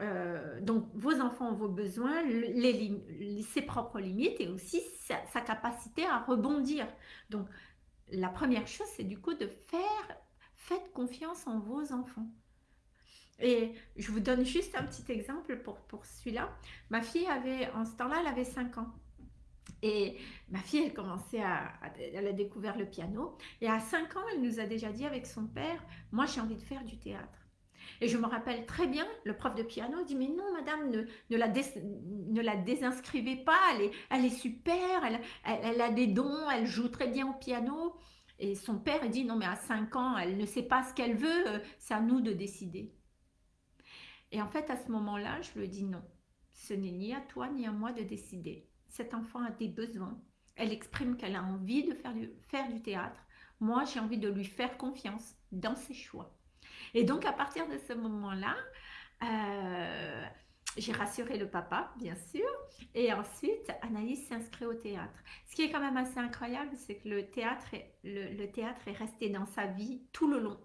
A: euh, donc, vos enfants ont vos besoins, les, ses propres limites et aussi sa, capacité à rebondir. Donc, la première chose, c'est du coup de faire, faites confiance en vos enfants. Et je vous donne juste un petit exemple pour, pour celui-là. Ma fille avait, en ce temps-là, elle avait 5 ans. Et ma fille, commençait à, Elle a découvert le piano. Et à 5 ans, elle nous a déjà dit avec son père, moi j'ai envie de faire du théâtre. Et je me rappelle très bien, le prof de piano dit, mais non, madame, ne, la, ne la, désinscrivez pas, elle est, elle est super, elle, elle, a des dons, elle joue très bien au piano. Et son père dit, non, mais à 5 ans, elle ne sait pas ce qu'elle veut, euh, c'est à nous de décider. Et en fait, à ce moment-là, je lui dis non, ce n'est ni à toi ni à moi de décider. Cet enfant a des besoins. Elle exprime qu'elle a envie de faire du, faire du théâtre. Moi, j'ai envie de lui faire confiance dans ses choix. Et donc, à partir de ce moment-là, euh, j'ai rassuré le papa, bien sûr. Et ensuite, Anaïs s'inscrit au théâtre. Ce qui est quand même assez incroyable, c'est que le théâtre, est, le, théâtre est resté dans sa vie tout le long.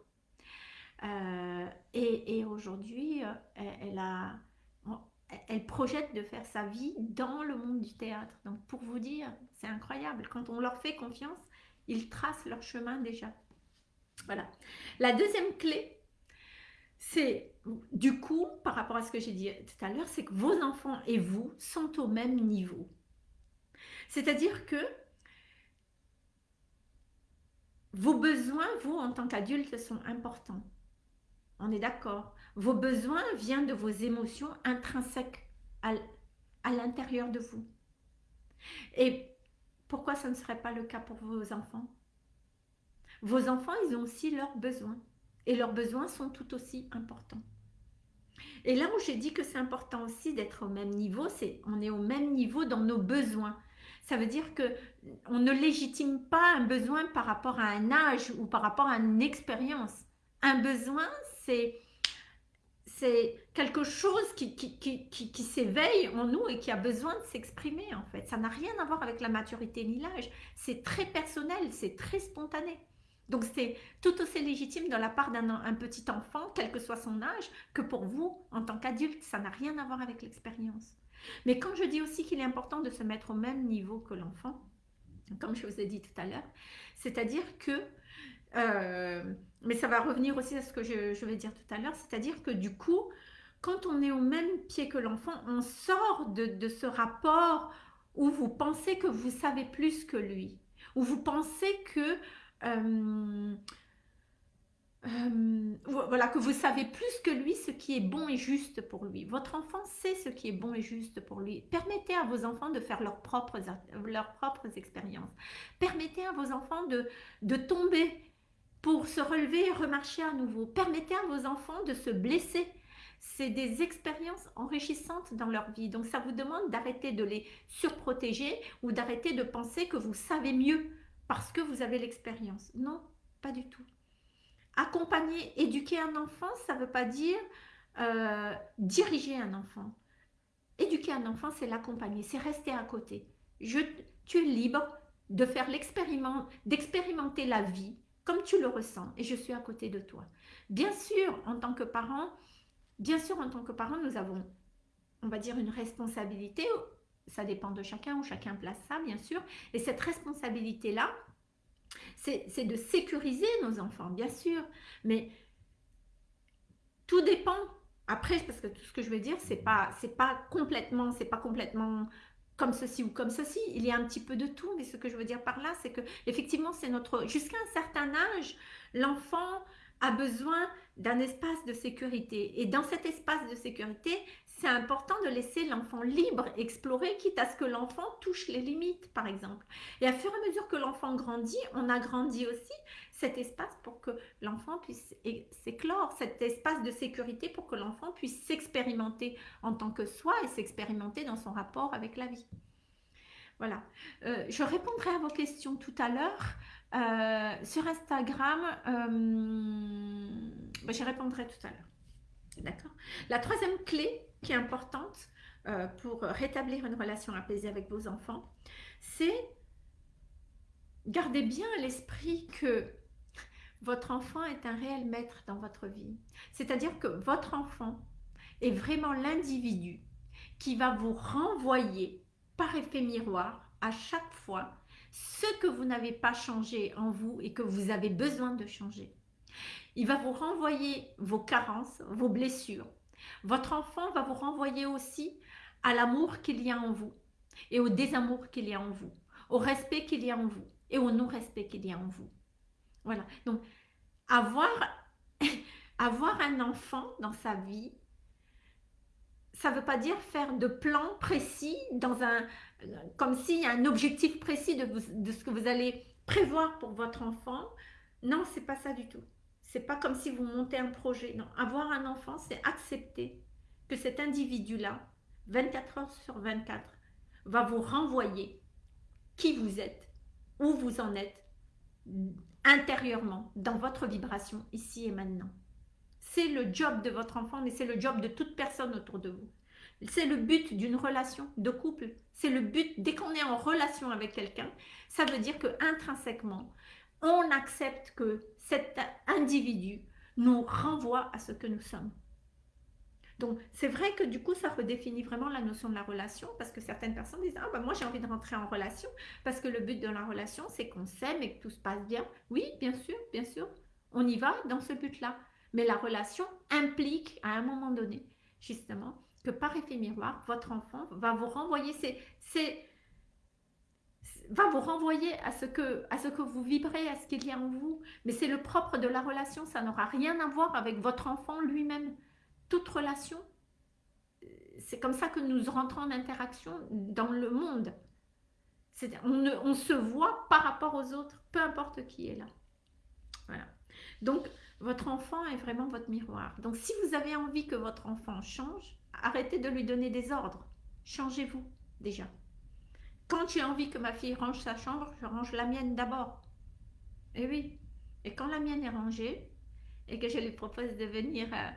A: Euh, et, aujourd'hui, euh, elle, projette de faire sa vie dans le monde du théâtre. Donc, pour vous dire, c'est incroyable. Quand on leur fait confiance, ils tracent leur chemin déjà. Voilà. La deuxième clé, c'est du coup, par rapport à ce que j'ai dit tout à l'heure, c'est que vos enfants et vous sont au même niveau. C'est-à-dire que vos besoins, vous, en tant qu'adulte, sont importants. On est d'accord. Vos besoins viennent de vos émotions intrinsèques à, l'intérieur de vous. Et pourquoi ça ne serait pas le cas pour vos enfants? Vos enfants, ils ont aussi leurs besoins. Et leurs besoins sont tout aussi importants. Et là où j'ai dit que c'est important aussi d'être au même niveau, c'est on est au même niveau dans nos besoins. Ça veut dire que on ne légitime pas un besoin par rapport à un âge ou par rapport à une expérience. Un besoin, c'est c'est quelque chose qui, qui, qui, qui s'éveille en nous et qui a besoin de s'exprimer en fait. Ça n'a rien à voir avec la maturité ni l'âge. C'est très personnel, c'est très spontané. Donc c'est tout aussi légitime de la part d'un petit enfant, quel que soit son âge, que pour vous en tant qu'adulte. Ça n'a rien à voir avec l'expérience. Mais quand je dis aussi qu'il est important de se mettre au même niveau que l'enfant, comme je vous ai dit tout à l'heure, c'est-à-dire que, euh, mais ça va revenir aussi à ce que je, vais dire tout à l'heure, c'est-à-dire que du coup, quand on est au même pied que l'enfant, on sort de, de ce rapport où vous pensez que vous savez plus que lui, où vous pensez que euh, euh, voilà, que vous savez plus que lui ce qui est bon et juste pour lui. Votre enfant sait ce qui est bon et juste pour lui. Permettez à vos enfants de faire leurs propres, leurs propres expériences. Permettez à vos enfants de, de tomber pour se relever et remarcher à nouveau. Permettez à vos enfants de se blesser. C'est des expériences enrichissantes dans leur vie. Donc ça vous demande d'arrêter de les surprotéger ou d'arrêter de penser que vous savez mieux parce que vous avez l'expérience. Non, pas du tout. Accompagner, éduquer un enfant, ça ne veut pas dire euh, diriger un enfant. Éduquer un enfant, c'est l'accompagner, c'est rester à côté. Je, tu es libre de faire l'expériment, d'expérimenter la vie comme tu le ressens et je suis à côté de toi. Bien sûr, en tant que parent, bien sûr, en tant que parent, nous avons, on va dire, une responsabilité ça dépend de chacun, ou chacun place ça, bien sûr. Et cette responsabilité-là, c'est de sécuriser nos enfants, bien sûr. Mais tout dépend. Après, parce que tout ce que je veux dire, c'est pas, pas complètement, c'est pas complètement comme ceci ou comme ceci. Il y a un petit peu de tout. Mais ce que je veux dire par là, c'est que effectivement, c'est notre, jusqu'à un certain âge, l'enfant a besoin d'un espace de sécurité. Et dans cet espace de sécurité, c'est important de laisser l'enfant libre explorer, quitte à ce que l'enfant touche les limites, par exemple. Et à fur et à mesure que l'enfant grandit, on agrandit aussi cet espace pour que l'enfant puisse s'éclore, cet espace de sécurité pour que l'enfant puisse s'expérimenter en tant que soi et s'expérimenter dans son rapport avec la vie. Voilà. Euh, je répondrai à vos questions tout à l'heure. Euh, sur Instagram, euh, bah, j'y répondrai tout à l'heure. La troisième clé qui est importante euh, pour rétablir une relation apaisée avec vos enfants, c'est garder bien à l'esprit que votre enfant est un réel maître dans votre vie. C'est-à-dire que votre enfant est vraiment l'individu qui va vous renvoyer par effet miroir à chaque fois ce que vous n'avez pas changé en vous et que vous avez besoin de changer. Il va vous renvoyer vos carences, vos blessures. Votre enfant va vous renvoyer aussi à l'amour qu'il y a en vous et au désamour qu'il y a en vous, au respect qu'il y a en vous et au non-respect qu'il y a en vous. Voilà. Donc, avoir avoir un enfant dans sa vie, ça ne veut pas dire faire de plans précis dans un, comme s'il y a un objectif précis de, de, ce que vous allez prévoir pour votre enfant. Non, c'est pas ça du tout. C'est pas comme si vous montez un projet. Non, avoir un enfant, c'est accepter que cet individu-là, 24 heures sur 24, va vous renvoyer qui vous êtes, où vous en êtes, intérieurement, dans votre vibration, ici et maintenant. C'est le job de votre enfant, mais c'est le job de toute personne autour de vous. C'est le but d'une relation de couple. C'est le but, dès qu'on est en relation avec quelqu'un, ça veut dire que intrinsèquement, on accepte que cet individu nous renvoie à ce que nous sommes. Donc, c'est vrai que du coup, ça redéfinit vraiment la notion de la relation parce que certaines personnes disent Ah, ben moi j'ai envie de rentrer en relation parce que le but de la relation, c'est qu'on s'aime et que tout se passe bien. Oui, bien sûr, bien sûr, on y va dans ce but-là. Mais la relation implique à un moment donné, justement, que par effet miroir, votre enfant va vous renvoyer c'est va vous renvoyer à ce, que, à ce que vous vibrez, à ce qu'il y a en vous. Mais c'est le propre de la relation, ça n'aura rien à voir avec votre enfant lui-même toute relation, c'est comme ça que nous rentrons en interaction dans le monde. On, on, se voit par rapport aux autres, peu importe qui est là. Voilà. Donc, votre enfant est vraiment votre miroir. Donc, si vous avez envie que votre enfant change, arrêtez de lui donner des ordres. Changez-vous déjà. Quand j'ai envie que ma fille range sa chambre, je range la mienne d'abord. Et eh oui. Et quand la mienne est rangée, et que je lui propose de venir... Euh,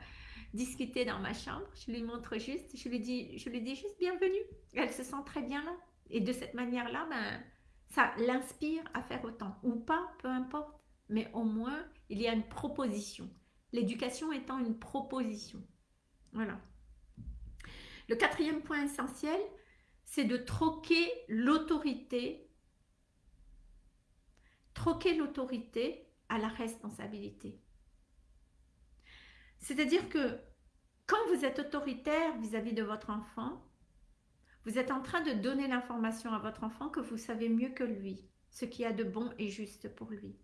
A: discuter dans ma chambre, je lui montre juste, je lui dis, je lui dis juste bienvenue. Elle se sent très bien là. Et de cette manière-là, ben, ça l'inspire à faire autant. Ou pas, peu importe. Mais au moins, il y a une proposition. L'éducation étant une proposition. Voilà. Le quatrième point essentiel, c'est de troquer l'autorité, troquer l'autorité à la responsabilité. C'est-à-dire que quand vous êtes autoritaire vis-à-vis de votre enfant, vous êtes en train de donner l'information à votre enfant que vous savez mieux que lui, ce qui a de bon et juste pour lui.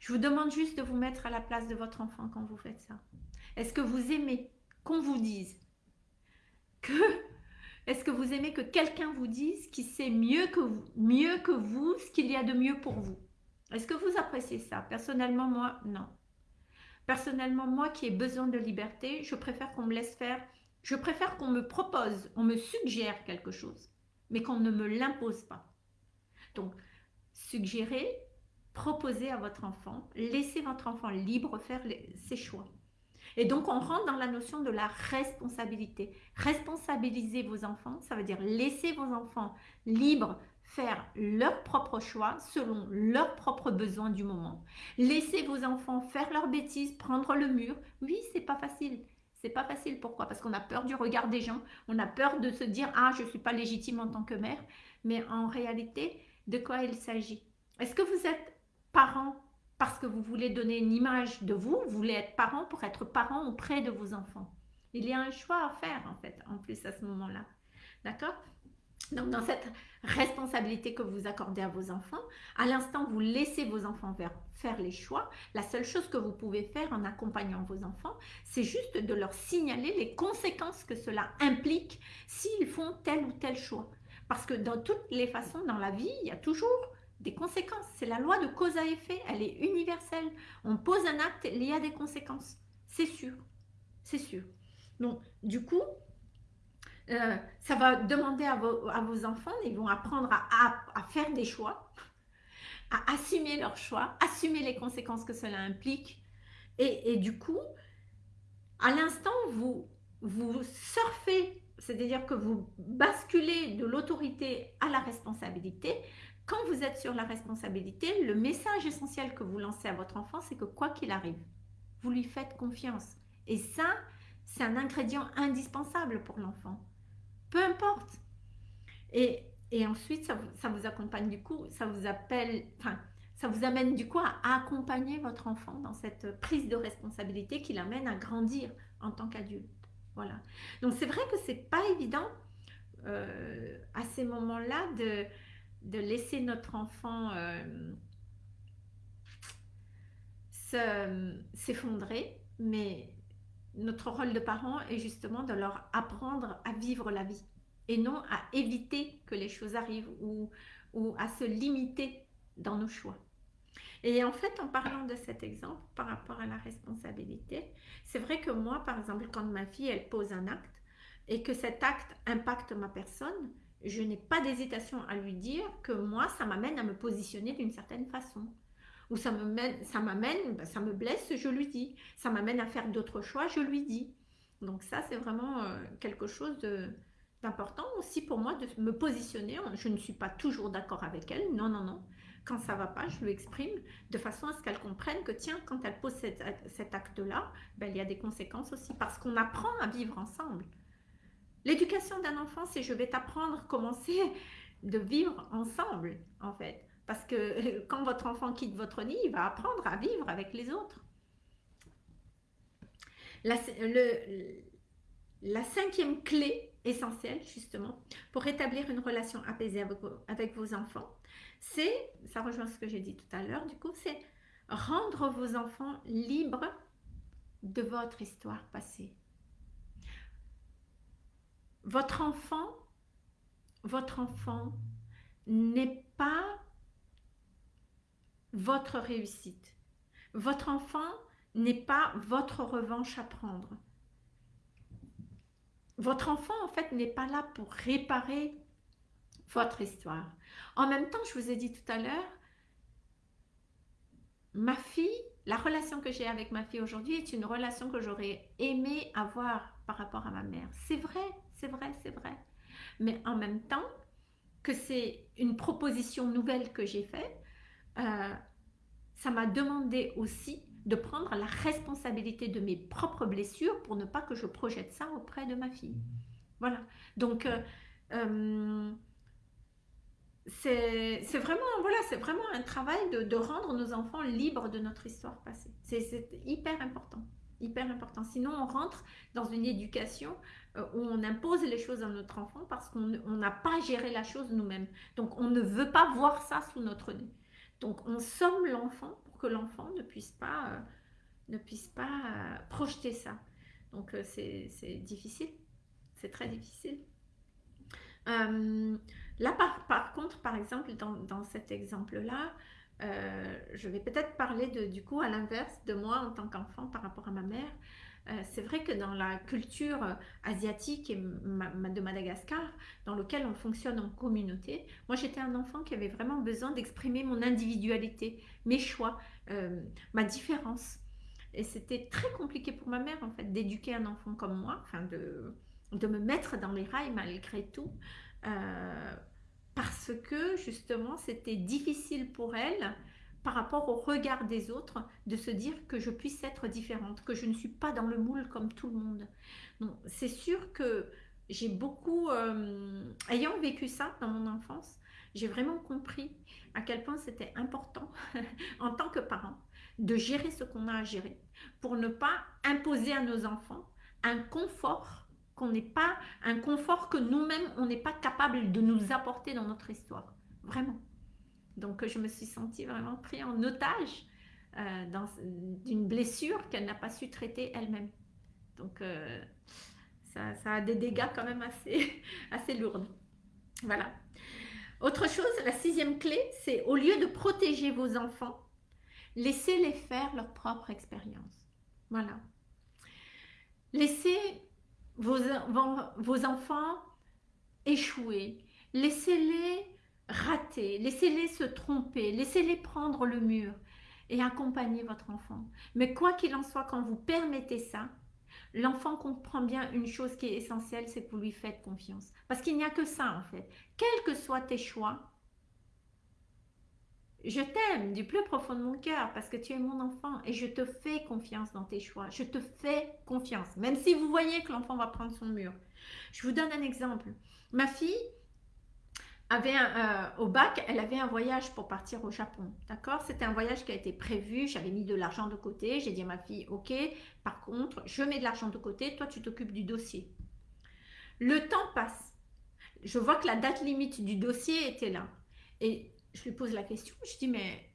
A: Je vous demande juste de vous mettre à la place de votre enfant quand vous faites ça. Est-ce que vous aimez qu'on vous dise que... Est-ce que vous aimez que quelqu'un vous dise qui sait mieux que vous, mieux que vous ce qu'il y a de mieux pour vous? Est-ce que vous appréciez ça? Personnellement, moi, non. Personnellement, moi qui ai besoin de liberté, je préfère qu'on me laisse faire, je préfère qu'on me propose, on me suggère quelque chose, mais qu'on ne me l'impose pas. Donc, suggérez, proposez à votre enfant, laissez votre enfant libre faire ses choix. Et donc, on rentre dans la notion de la responsabilité. Responsabiliser vos enfants, ça veut dire laisser vos enfants libres faire leurs propres choix selon leurs propres besoins du moment. Laissez vos enfants faire leurs bêtises, prendre le mur. Oui, c'est pas facile. C'est pas facile. Pourquoi? Parce qu'on a peur du regard des gens. On a peur de se dire ah je suis pas légitime en tant que mère. Mais en réalité, de quoi il s'agit? Est-ce que vous êtes parent parce que vous voulez donner une image de vous Vous voulez être parent pour être parent auprès de vos enfants Il y a un choix à faire en fait, en plus à ce moment-là. D'accord? Donc, dans cette responsabilité que vous accordez à vos enfants, à l'instant vous laissez vos enfants faire les choix, la seule chose que vous pouvez faire en accompagnant vos enfants, c'est juste de leur signaler les conséquences que cela implique s'ils font tel ou tel choix. Parce que dans toutes les façons, dans la vie, il y a toujours des conséquences. C'est la loi de cause à effet, elle est universelle. On pose un acte, il y a des conséquences. C'est sûr, c'est sûr. Donc, du coup, euh, ça va demander à vos, enfants, ils vont apprendre à, à, faire des choix, à assumer leurs choix, assumer les conséquences que cela implique. Et, et du coup, à l'instant, vous, vous surfez, c'est-à-dire que vous basculez de l'autorité à la responsabilité. Quand vous êtes sur la responsabilité, le message essentiel que vous lancez à votre enfant, c'est que quoi qu'il arrive, vous lui faites confiance. Et ça, c'est un ingrédient indispensable pour l'enfant peu importe. Et, ensuite, ça vous, accompagne du coup, ça vous appelle, enfin, ça vous amène du coup à accompagner votre enfant dans cette prise de responsabilité qui l'amène à grandir en tant qu'adulte. Voilà. Donc c'est vrai que c'est pas évident euh, à ces moments-là de, de, laisser notre enfant euh, s'effondrer, mais notre rôle de parent est justement de leur apprendre à vivre la vie et non à éviter que les choses arrivent ou, ou à se limiter dans nos choix. Et en fait, en parlant de cet exemple par rapport à la responsabilité, c'est vrai que moi, par exemple, quand ma fille, elle pose un acte et que cet acte impacte ma personne, je n'ai pas d'hésitation à lui dire que moi, ça m'amène à me positionner d'une certaine façon. Ou ça m'amène, ça ben, ça me blesse, je lui dis. Ça m'amène à faire d'autres choix, je lui dis. Donc ça, c'est vraiment euh, quelque chose d'important aussi pour moi de me positionner. Je ne suis pas toujours d'accord avec elle, non, non, non quand ça va pas, je lui exprime de façon à ce qu'elle comprenne que tiens, quand elle pose cet, acte-là, ben, il y a des conséquences aussi parce qu'on apprend à vivre ensemble. L'éducation d'un enfant, c'est je vais t'apprendre comment c'est de vivre ensemble, en fait. Parce que quand votre enfant quitte votre nid, il va apprendre à vivre avec les autres. La, cinquième clé essentielle, justement, pour établir une relation apaisée avec vos enfants, c'est, ça rejoint ce que j'ai dit tout à l'heure, du coup, c'est rendre vos enfants libres de votre histoire passée. Votre enfant, n'est pas votre réussite. Votre enfant n'est pas votre revanche à prendre. Votre enfant, en fait, n'est pas là pour réparer votre histoire. En même temps, je vous ai dit tout à l'heure, ma fille, la relation que j'ai avec ma fille aujourd'hui est une relation que j'aurais aimé avoir par rapport à ma mère. C'est vrai, c'est vrai, c'est vrai. Mais en même temps que c'est une proposition nouvelle que j'ai faite, euh, ça m'a demandé aussi de prendre la responsabilité de mes propres blessures pour ne pas que je projette ça auprès de ma fille. Voilà. Donc, euh, euh, c'est vraiment, voilà, c'est vraiment un travail de, rendre nos enfants libres de notre histoire passée. C'est hyper important, hyper important. Sinon, on rentre dans une éducation euh, où on impose les choses à notre enfant parce qu'on n'a pas géré la chose nous-mêmes. Donc, on ne veut pas voir ça sous notre nez. Donc, on somme l'enfant pour que l'enfant ne puisse pas, euh, ne puisse pas euh, projeter ça. Donc, c'est difficile. C'est très difficile. Là, par, contre, par exemple, dans, cet exemple-là, euh, je vais peut-être parler du coup à l'inverse de moi en tant qu'enfant par rapport à ma mère. Euh, c'est vrai que dans la culture asiatique et de Madagascar, dans lequel on fonctionne en communauté, moi j'étais un enfant qui avait vraiment besoin d'exprimer mon individualité, mes choix, euh, ma différence. Et c'était très compliqué pour ma mère en fait d'éduquer un enfant comme moi, enfin de, de me mettre dans les rails malgré tout. Euh, parce que justement c'était difficile pour elle par rapport au regard des autres de se dire que je puisse être différente, que je ne suis pas dans le moule comme tout le monde. C'est sûr que j'ai beaucoup, euh, ayant vécu ça dans mon enfance, j'ai vraiment compris à quel point c'était important en tant que parent de gérer ce qu'on a à gérer pour ne pas imposer à nos enfants un confort qu'on n'est pas un confort que nous-mêmes, on n'est pas capable de nous apporter dans notre histoire. Vraiment. Donc, je me suis sentie vraiment pris en otage euh, d'une blessure qu'elle n'a pas su traiter elle-même. Donc, euh, ça, ça, a des dégâts quand même assez, assez lourds. Voilà. Autre chose, la sixième clé, c'est au lieu de protéger vos enfants, laissez-les faire leur propre expérience. Voilà. Laissez vos, enfants échouer. Laissez-les rater, laissez-les se tromper, laissez-les prendre le mur et accompagner votre enfant. Mais quoi qu'il en soit, quand vous permettez ça, l'enfant comprend bien une chose qui est essentielle, c'est que vous lui faites confiance. Parce qu'il n'y a que ça en fait. Quels que soient tes choix, je t'aime du plus profond de mon cœur parce que tu es mon enfant et je te fais confiance dans tes choix. Je te fais confiance, même si vous voyez que l'enfant va prendre son mur. Je vous donne un exemple. Ma fille avait un, euh, au bac, elle avait un voyage pour partir au Japon. D'accord? C'était un voyage qui a été prévu. J'avais mis de l'argent de côté. J'ai dit à ma fille, ok, par contre, je mets de l'argent de côté. Toi, tu t'occupes du dossier. Le temps passe. Je vois que la date limite du dossier était là. Et je lui pose la question, je dis, mais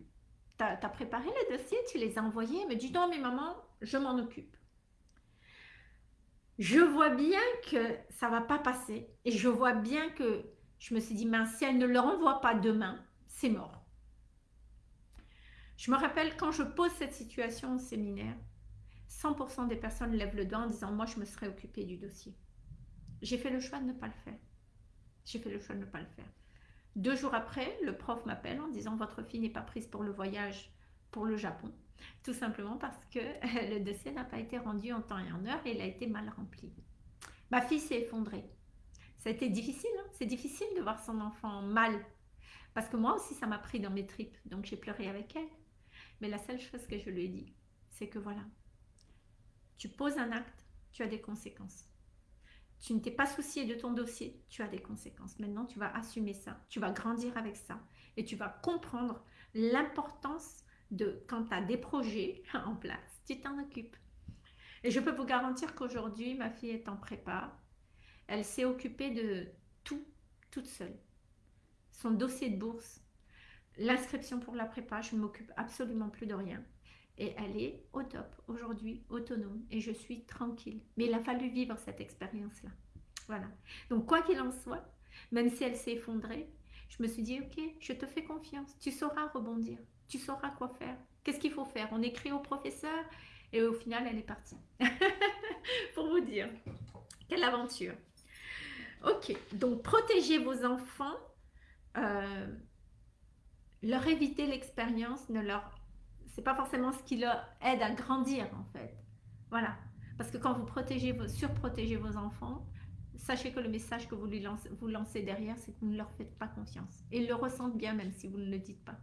A: Tu as, préparé les dossiers, tu les as envoyés? Elle me dit non, mais maman, je m'en occupe. Je vois bien que ça va pas passer. Et je vois bien que je me suis dit, mince, si elle ne le renvoie pas demain, c'est mort. Je me rappelle quand je pose cette situation au séminaire, 100% des personnes lèvent le doigt en disant, moi, je me serais occupée du dossier. J'ai fait le choix de ne pas le faire. J'ai fait le choix de ne pas le faire. Deux jours après, le prof m'appelle en disant, votre fille n'est pas prise pour le voyage pour le Japon. Tout simplement parce que le dossier n'a pas été rendu en temps et en heure et il a été mal rempli. Ma fille s'est effondrée. Ça a été difficile, hein. c'est difficile de voir son enfant mal. Parce que moi aussi, ça m'a pris dans mes tripes, donc j'ai pleuré avec elle. Mais la seule chose que je lui ai dit, c'est que voilà, tu poses un acte, tu as des conséquences. Tu ne t'es pas soucié de ton dossier, tu as des conséquences. Maintenant, tu vas assumer ça, tu vas grandir avec ça et tu vas comprendre l'importance de quand tu as des projets en place, tu t'en occupes. Et je peux vous garantir qu'aujourd'hui, ma fille est en prépa. Elle s'est occupée de tout, toute seule. Son dossier de bourse, l'inscription pour la prépa, je ne m'occupe absolument plus de rien. Et elle est au top aujourd'hui, autonome. Et je suis tranquille. Mais il a fallu vivre cette expérience-là. Voilà. Donc, quoi qu'il en soit, même si elle s'est effondrée, je me suis dit, ok, je te fais confiance. Tu sauras rebondir tu sauras quoi faire. Qu'est-ce qu'il faut faire? On écrit au professeur et au final, elle est partie. Pour vous dire, quelle aventure. Ok, donc protégez vos enfants, euh, leur éviter l'expérience, ne leur, c'est pas forcément ce qui leur aide à grandir en fait. Voilà, parce que quand vous protégez, vos, surprotégez vos enfants, sachez que le message que vous, lui lancez, vous lancez derrière, c'est que vous ne leur faites pas confiance. Ils le ressentent bien même si vous ne le dites pas.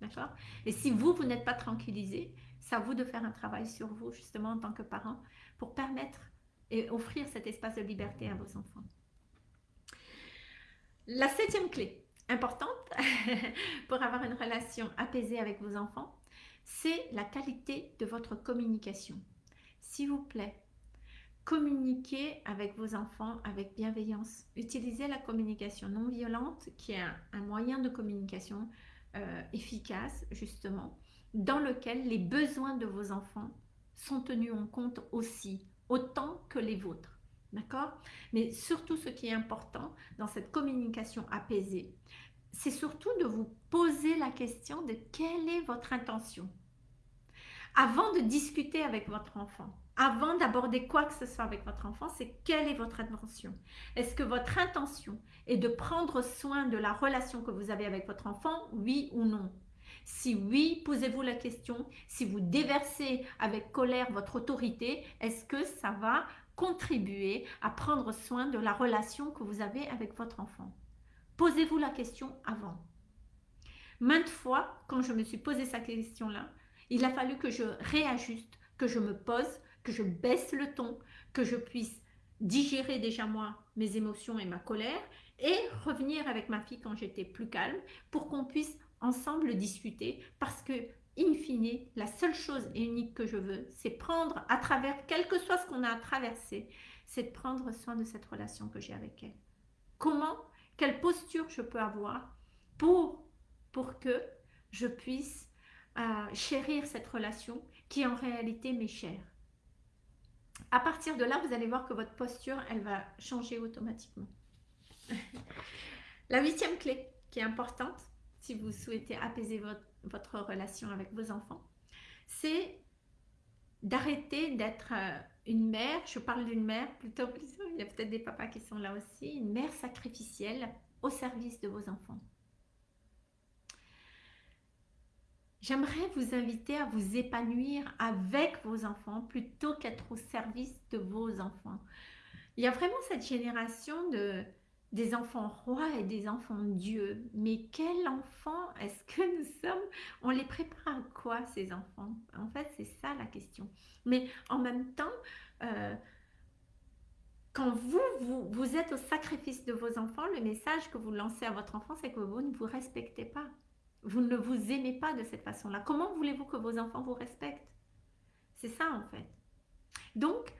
A: D'accord? Et si vous, vous n'êtes pas tranquillisé, c'est à vous de faire un travail sur vous, justement, en tant que parent, pour permettre et offrir cet espace de liberté à vos enfants. La septième clé, importante pour avoir une relation apaisée avec vos enfants, c'est la qualité de votre communication. S'il vous plaît, communiquez avec vos enfants avec bienveillance. Utilisez la communication non violente qui est un moyen de communication euh, efficace, justement, dans lequel les besoins de vos enfants sont tenus en compte aussi, autant que les vôtres. D'accord? Mais surtout, ce qui est important dans cette communication apaisée, c'est surtout de vous poser la question de quelle est votre intention. Avant de discuter avec votre enfant, avant d'aborder quoi que ce soit avec votre enfant, c'est quelle est votre intention. Est-ce que votre intention est de prendre soin de la relation que vous avez avec votre enfant, oui ou non? Si oui, posez-vous la question, si vous déversez avec colère votre autorité, est-ce que ça va contribuer à prendre soin de la relation que vous avez avec votre enfant? Posez-vous la question avant. Maintes fois, quand je me suis posé cette question-là, il a fallu que je réajuste, que je me pose, que je baisse le ton, que je puisse digérer déjà moi mes émotions et ma colère et revenir avec ma fille quand j'étais plus calme pour qu'on puisse ensemble discuter parce que in fine la seule chose et unique que je veux c'est prendre à travers quel que soit ce qu'on a à traverser c'est de prendre soin de cette relation que j'ai avec elle comment quelle posture je peux avoir pour que je puisse euh, chérir cette relation qui en réalité m'est chère à partir de là, vous allez voir que votre posture, elle va changer automatiquement. La huitième clé qui est importante, si vous souhaitez apaiser votre, votre relation avec vos enfants, c'est d'arrêter d'être euh, une mère, je parle d'une mère plutôt, il y a peut-être des papas qui sont là aussi, une mère sacrificielle au service de vos enfants. J'aimerais vous inviter à vous épanouir avec vos enfants plutôt qu'être au service de vos enfants. Il y a vraiment cette génération de des enfants rois et des enfants dieux. Mais quel enfant est-ce que nous sommes? On les prépare à quoi ces enfants? En fait, c'est ça la question. Mais en même temps, euh, quand vous, vous, vous êtes au sacrifice de vos enfants, le message que vous lancez à votre enfant, c'est que vous ne vous respectez pas. Vous ne vous aimez pas de cette façon-là. Comment voulez-vous que vos enfants vous respectent? C'est ça en fait. Donc,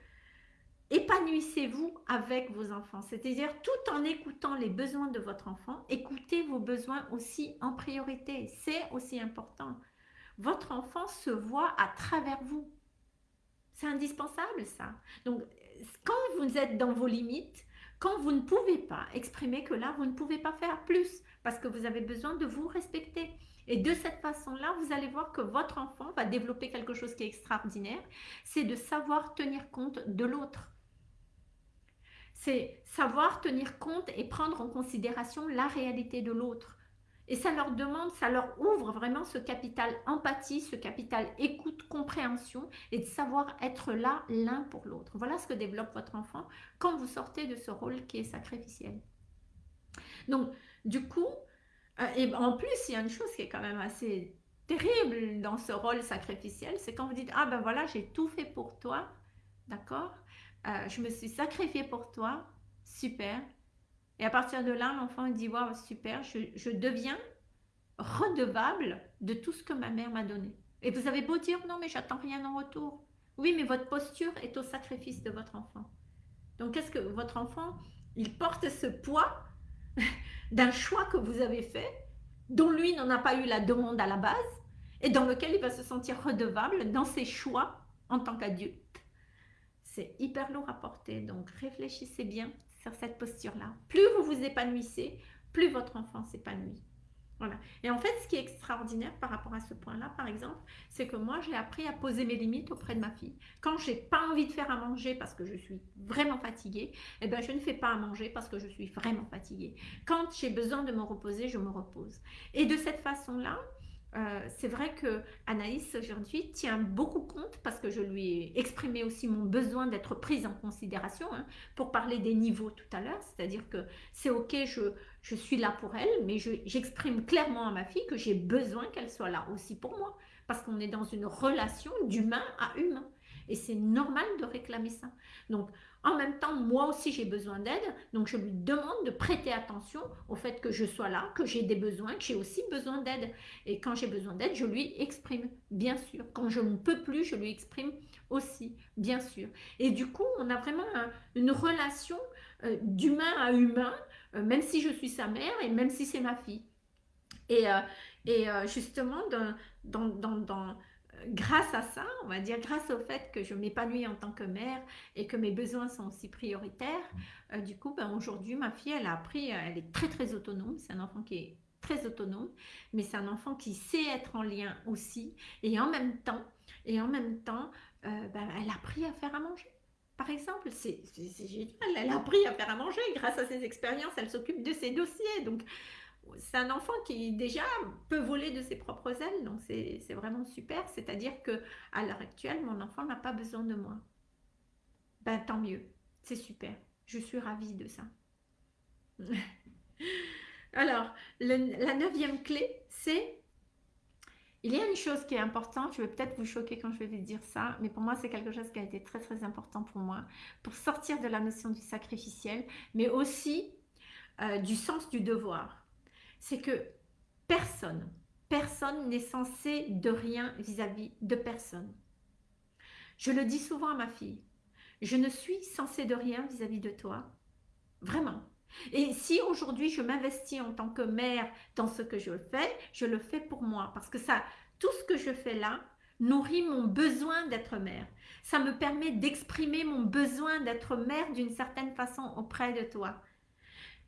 A: épanouissez-vous avec vos enfants. C'est-à-dire tout en écoutant les besoins de votre enfant, écoutez vos besoins aussi en priorité. C'est aussi important. votre enfant se voit à travers vous. C'est indispensable ça. Donc, quand vous êtes dans vos limites, quand vous ne pouvez pas exprimer que là, vous ne pouvez pas faire plus parce que vous avez besoin de vous respecter. Et de cette façon-là, vous allez voir que votre enfant va développer quelque chose qui est extraordinaire, c'est de savoir tenir compte de l'autre. C'est savoir tenir compte et prendre en considération la réalité de l'autre. Et ça leur demande, ça leur ouvre vraiment ce capital empathie, ce capital écoute, compréhension et de savoir être là l'un pour l'autre. Voilà ce que développe votre enfant quand vous sortez de ce rôle qui est sacrificiel. Donc, du coup, euh, et en plus, il y a une chose qui est quand même assez terrible dans ce rôle sacrificiel, c'est quand vous dites, ah ben voilà, j'ai tout fait pour toi, d'accord? Euh, Je me suis sacrifié pour toi, super, et à partir de là, l'enfant dit Waouh, super, je, deviens redevable de tout ce que ma mère m'a donné. Et vous avez beau dire Non, mais j'attends rien en retour. Oui, mais votre posture est au sacrifice de votre enfant. Donc, qu'est-ce que votre enfant, il porte ce poids d'un choix que vous avez fait, dont lui n'en a pas eu la demande à la base, et dans lequel il va se sentir redevable dans ses choix en tant qu'adulte? C'est hyper lourd à porter, donc réfléchissez bien sur cette posture-là. Plus vous vous épanouissez, plus votre enfant s'épanouit. Voilà. Et en fait, ce qui est extraordinaire par rapport à ce point-là, par exemple, c'est que moi, j'ai appris à poser mes limites auprès de ma fille. Quand j'ai pas envie de faire à manger parce que je suis vraiment fatiguée, eh ben, je ne fais pas à manger parce que je suis vraiment fatiguée. Quand j'ai besoin de me reposer, je me repose. Et de cette façon-là, euh, c'est vrai que Anaïs aujourd'hui tient beaucoup compte parce que je lui ai exprimé aussi mon besoin d'être prise en considération hein, pour parler des niveaux tout à l'heure, c'est-à-dire que c'est ok, je, je, suis là pour elle, mais j'exprime clairement à ma fille que j'ai besoin qu'elle soit là aussi pour moi parce qu'on est dans une relation d'humain à humain et c'est normal de réclamer ça. Donc en même temps, moi aussi, j'ai besoin d'aide. Donc, je lui demande de prêter attention au fait que je sois là, que j'ai des besoins, que j'ai aussi besoin d'aide. Et quand j'ai besoin d'aide, je lui exprime, bien sûr. Quand je ne peux plus, je lui exprime aussi, bien sûr. Et du coup, on a vraiment une relation euh, d'humain à humain, euh, même si je suis sa mère et même si c'est ma fille. Et, euh, justement, dans grâce à ça, on va dire, grâce au fait que je m'épanouis en tant que mère et que mes besoins sont aussi prioritaires, euh, du coup, ben, aujourd'hui, ma fille, elle a appris, elle est très très autonome. C'est un enfant qui est très autonome, mais c'est un enfant qui sait être en lien aussi. Et en même temps, et en même temps, euh, ben, elle a appris à faire à manger. Par exemple, c'est génial, elle a appris à faire à manger grâce à ses expériences, elle s'occupe de ses dossiers. Donc, c'est un enfant qui déjà peut voler de ses propres ailes, donc c'est vraiment super. C'est-à-dire que à l'heure actuelle, mon enfant n'a pas besoin de moi. Ben tant mieux, c'est super. Je suis ravie de ça. Alors, la neuvième clé, c'est il y a une chose qui est importante, je vais peut-être vous choquer quand je vais vous dire ça, mais pour moi c'est quelque chose qui a été très très important pour moi, pour sortir de la notion du sacrificiel, mais aussi euh, du sens du devoir c'est que personne, personne n'est censé de rien vis-à-vis de personne. Je le dis souvent à ma fille, je ne suis censée de rien vis-à-vis de toi, vraiment. Et si aujourd'hui je m'investis en tant que mère dans ce que je fais, je le fais pour moi, parce que ça, tout ce que je fais là, nourrit mon besoin d'être mère. Ça me permet d'exprimer mon besoin d'être mère d'une certaine façon auprès de toi.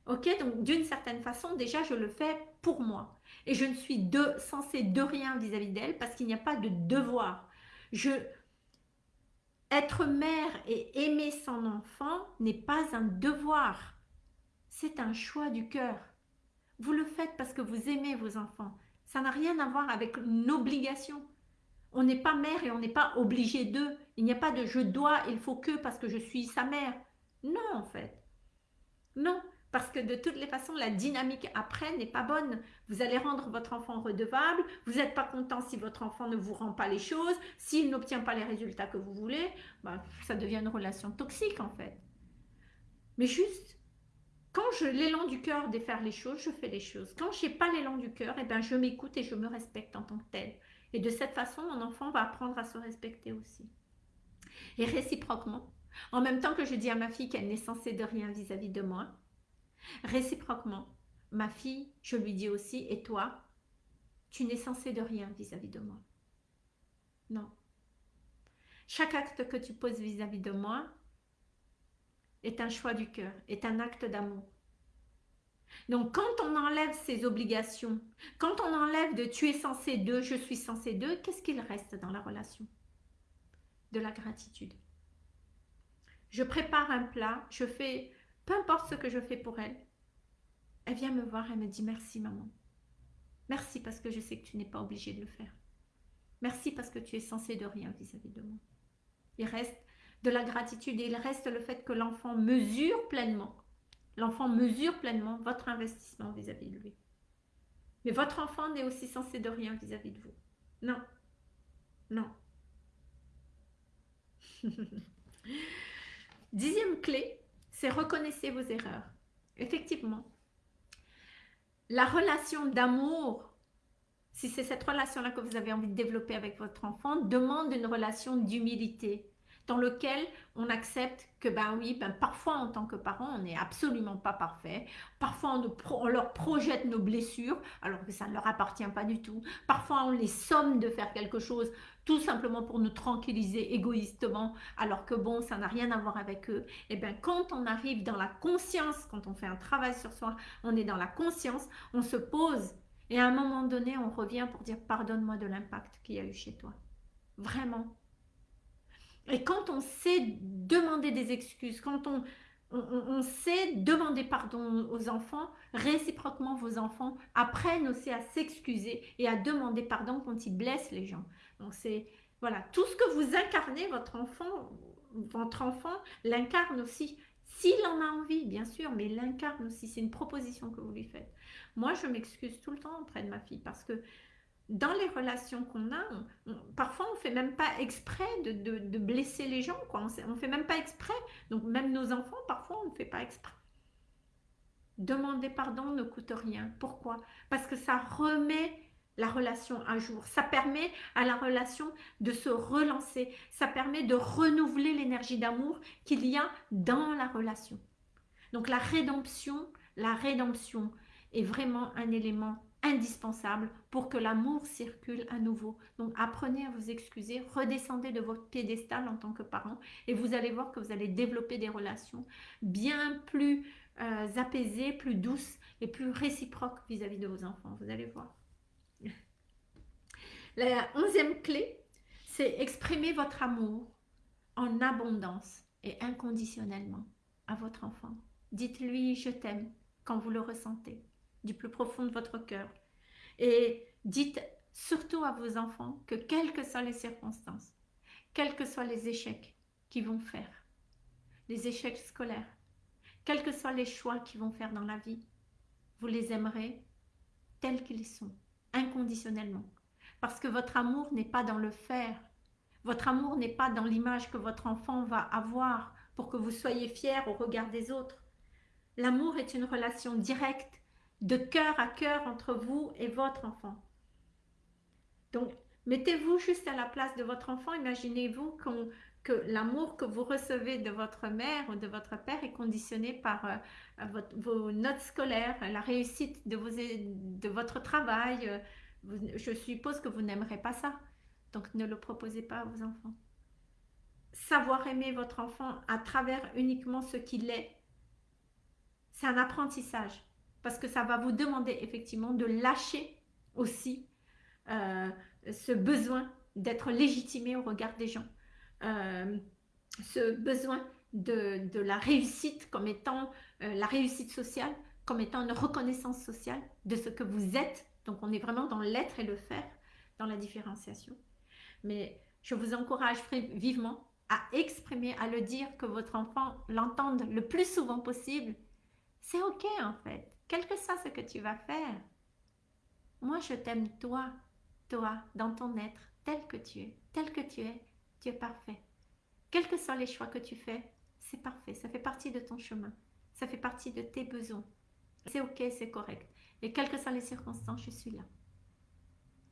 A: Ok, donc d'une certaine façon, déjà, je le fais pour moi. Et je ne suis censée de rien vis-à-vis d'elle parce qu'il n'y a pas de devoir. Je, être mère et aimer son enfant n'est pas un devoir. C'est un choix du cœur. Vous le faites parce que vous aimez vos enfants. Ça n'a rien à voir avec une obligation. On n'est pas mère et on n'est pas obligé d'eux. Il n'y a pas de je dois, il faut que parce que je suis sa mère. Non, en fait. Non, parce que de toutes les façons, la dynamique après n'est pas bonne. Vous allez rendre votre enfant redevable, vous n'êtes pas content si votre enfant ne vous rend pas les choses, s'il n'obtient pas les résultats que vous voulez, bah, ça devient une relation toxique en fait. Mais juste, quand j'ai l'élan du cœur de faire les choses, je fais les choses. Quand je n'ai pas l'élan du cœur, eh ben, je m'écoute et je me respecte en tant que tel. Et de cette façon, mon enfant va apprendre à se respecter aussi. Et réciproquement, en même temps que je dis à ma fille qu'elle n'est censée de rien vis à -vis de moi, Réciproquement, ma fille, je lui dis aussi, et toi, tu n'es censé de rien vis-à-vis de moi. Non. Chaque acte que tu poses vis-à-vis de moi est un choix du cœur, est un acte d'amour. Donc quand on enlève ces obligations, quand on enlève de tu es censé de, je suis censé de, qu'est-ce qu'il reste dans la relation? De la gratitude. Je prépare un plat, je fais, peu importe ce que je fais pour elle, elle vient me voir, elle me dit merci maman. Merci parce que je sais que tu n'es pas obligé de le faire. Merci parce que tu es censé de rien vis-à-vis de moi. Il reste de la gratitude et il reste le fait que l'enfant mesure pleinement, l'enfant mesure pleinement votre investissement vis-à-vis de lui. Mais votre enfant n'est aussi censé de rien vis-à-vis de vous. Non. Non. Dixième clé, reconnaissez vos erreurs. Effectivement, la relation d'amour, si c'est cette relation-là que vous avez envie de développer avec votre enfant, demande une relation d'humilité dans lequel on accepte que ben oui, ben parfois en tant que parent, on n'est absolument pas parfait. Parfois on, on, leur projette nos blessures alors que ça ne leur appartient pas du tout. Parfois on les somme de faire quelque chose tout simplement pour nous tranquilliser égoïstement alors que bon, ça n'a rien à voir avec eux. Et bien quand on arrive dans la conscience, quand on fait un travail sur soi, on est dans la conscience, on se pose et à un moment donné, on revient pour dire pardonne-moi de l'impact qu'il y a eu chez toi. Vraiment, et quand on sait demander des excuses, quand on, on, sait demander pardon aux enfants, réciproquement vos enfants apprennent aussi à s'excuser et à demander pardon quand ils blessent les gens. Donc c'est voilà, tout ce que vous incarnez, votre enfant, votre enfant l'incarne aussi. S'il en a envie, bien sûr, mais l'incarne aussi. C'est une proposition que vous lui faites. Moi, je m'excuse tout le temps auprès de ma fille parce que dans les relations qu'on a, parfois on ne fait même pas exprès de, blesser les gens, quoi. on ne fait même pas exprès. Donc même nos enfants, parfois on ne fait pas exprès. Demander pardon ne coûte rien. Pourquoi? Parce que ça remet la relation à jour. Ça permet à la relation de se relancer. Ça permet de renouveler l'énergie d'amour qu'il y a dans la relation. Donc la rédemption, la rédemption est vraiment un élément indispensable pour que l'amour circule à nouveau. Donc apprenez à vous excuser, redescendez de votre piédestal en tant que parent et vous allez voir que vous allez développer des relations bien plus euh, apaisées, plus douces et plus réciproques vis-à-vis de vos enfants. Vous allez voir. La onzième clé, c'est exprimer votre amour en abondance et inconditionnellement à votre enfant. Dites-lui « je t'aime » quand vous le ressentez du plus profond de votre cœur. Et dites surtout à vos enfants que quelles que soient les circonstances, quels que soient les échecs qu'ils vont faire, les échecs scolaires, quels que soient les choix qu'ils vont faire dans la vie, vous les aimerez tels qu'ils sont, inconditionnellement. Parce que votre amour n'est pas dans le faire. Votre amour n'est pas dans l'image que votre enfant va avoir pour que vous soyez fiers au regard des autres. L'amour est une relation directe de cœur à cœur entre vous et votre enfant. Donc, mettez-vous juste à la place de votre enfant. Imaginez-vous que l'amour que vous recevez de votre mère ou de votre père est conditionné par euh, vos notes scolaires, la réussite de, votre travail. je suppose que vous n'aimerez pas ça. Donc, ne le proposez pas à vos enfants. Savoir aimer votre enfant à travers uniquement ce qu'il est, c'est un apprentissage parce que ça va vous demander effectivement de lâcher aussi euh, ce besoin d'être légitimé au regard des gens, euh, ce besoin de, la réussite comme étant euh, la réussite sociale, comme étant une reconnaissance sociale de ce que vous êtes. Donc on est vraiment dans l'être et le faire, dans la différenciation. Mais je vous encourage vivement à exprimer, à le dire, que votre enfant l'entende le plus souvent possible. C'est ok en fait quel que soit ce que tu vas faire. Moi, je t'aime toi, toi, dans ton être, tel que tu es, tel que tu es, tu es parfait. Quels que soient les choix que tu fais, c'est parfait, ça fait partie de ton chemin, ça fait partie de tes besoins. C'est ok, c'est correct. Et quelles que soient les circonstances, je suis là.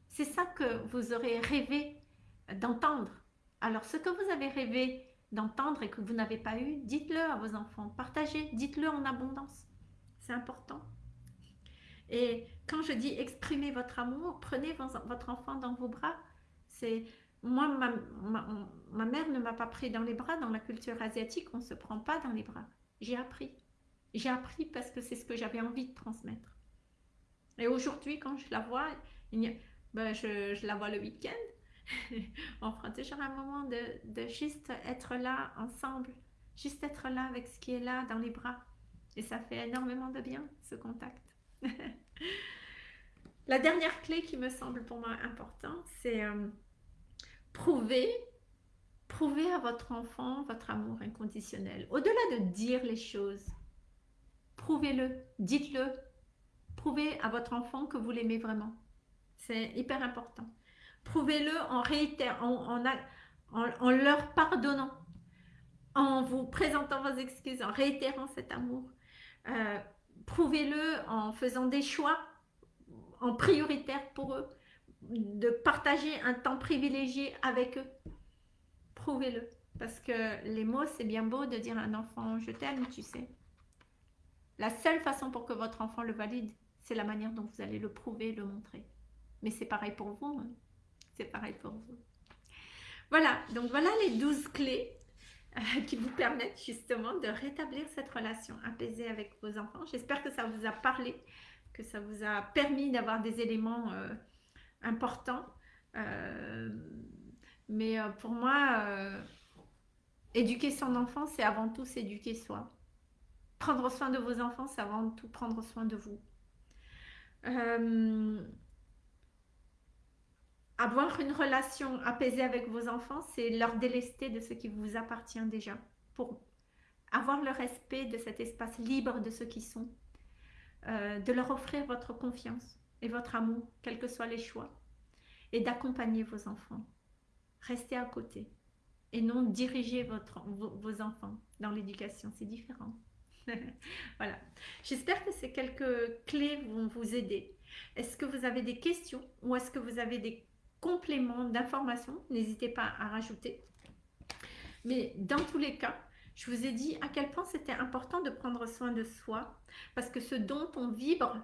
A: C'est ça que vous aurez rêvé d'entendre. Alors, ce que vous avez rêvé d'entendre et que vous n'avez pas eu, dites-le à vos enfants, partagez, dites-le en abondance. C'est important. Et quand je dis exprimer votre amour, prenez votre enfant dans vos bras. C'est moi, ma, mère ne m'a pas pris dans les bras. Dans la culture asiatique, on ne se prend pas dans les bras. J'ai appris. J'ai appris parce que c'est ce que j'avais envie de transmettre. Et aujourd'hui, quand je la vois, ben, je, la vois le week-end. on prend toujours un moment de, de, juste être là ensemble, juste être là avec ce qui est là dans les bras. Et ça fait énormément de bien, ce contact. la dernière clé qui me semble pour moi importante, c'est euh, prouver, prouver à votre enfant votre amour inconditionnel. Au-delà de dire les choses, prouvez-le, dites-le, prouvez à votre enfant que vous l'aimez vraiment. C'est hyper important. Prouvez-le en, en, en, leur pardonnant, en vous présentant vos excuses, en réitérant cet amour. Euh, prouvez-le en faisant des choix en prioritaire pour eux, de partager un temps privilégié avec eux. Prouvez-le. Parce que les mots, c'est bien beau de dire à un enfant « je t'aime », tu sais. La seule façon pour que votre enfant le valide, c'est la manière dont vous allez le prouver, le montrer. Mais c'est pareil pour vous. Hein. C'est pareil pour vous. Voilà, donc voilà les 12 clés qui vous permettent justement de rétablir cette relation apaisée avec vos enfants. J'espère que ça vous a parlé, que ça vous a permis d'avoir des éléments euh, importants. Euh, mais pour moi, éduquer son enfant, c'est avant tout s'éduquer soi. Prendre soin de vos enfants, c'est avant tout prendre soin de vous. Avoir une relation apaisée avec vos enfants, c'est leur délester de ce qui vous appartient déjà. Pour avoir le respect de cet espace libre de ce qui sont. Euh, de leur offrir votre confiance et votre amour, quels que soient les choix. Et d'accompagner vos enfants. Restez à côté. Et non diriger votre, vos, enfants dans l'éducation. C'est différent. voilà. J'espère que ces quelques clés vont vous aider. Est-ce que vous avez des questions ou est-ce que vous avez des complément d'informations, n'hésitez pas à rajouter. Mais dans tous les cas, je vous ai dit à quel point c'était important de prendre soin de soi, parce que ce dont on vibre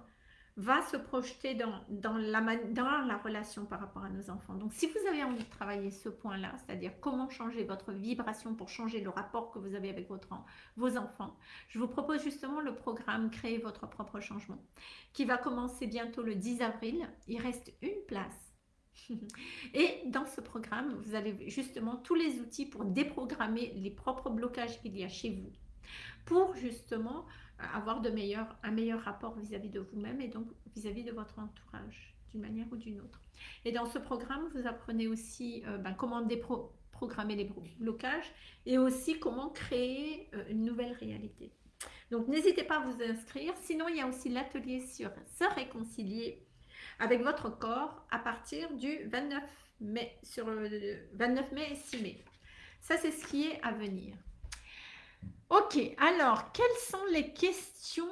A: va se projeter dans, la, relation par rapport à nos enfants. Donc, si vous avez envie de travailler ce point-là, c'est-à-dire comment changer votre vibration pour changer le rapport que vous avez avec vos enfants, je vous propose justement le programme Créer votre propre changement, qui va commencer bientôt le 10 avril. Il reste une place et dans ce programme, vous avez justement tous les outils pour déprogrammer les propres blocages qu'il y a chez vous, pour justement avoir un meilleur rapport vis-à-vis de vous-même et donc vis-à-vis de votre entourage, d'une manière ou d'une autre. Et dans ce programme, vous apprenez aussi euh, ben, comment déprogrammer les blocages et aussi comment créer euh, une nouvelle réalité. Donc n'hésitez pas à vous inscrire. Sinon, il y a aussi l'atelier sur se réconcilier avec votre corps à partir du 29 mai, sur le 29 mai et 6 mai. Ça, c'est ce qui est à venir. Ok, alors, quelles sont les questions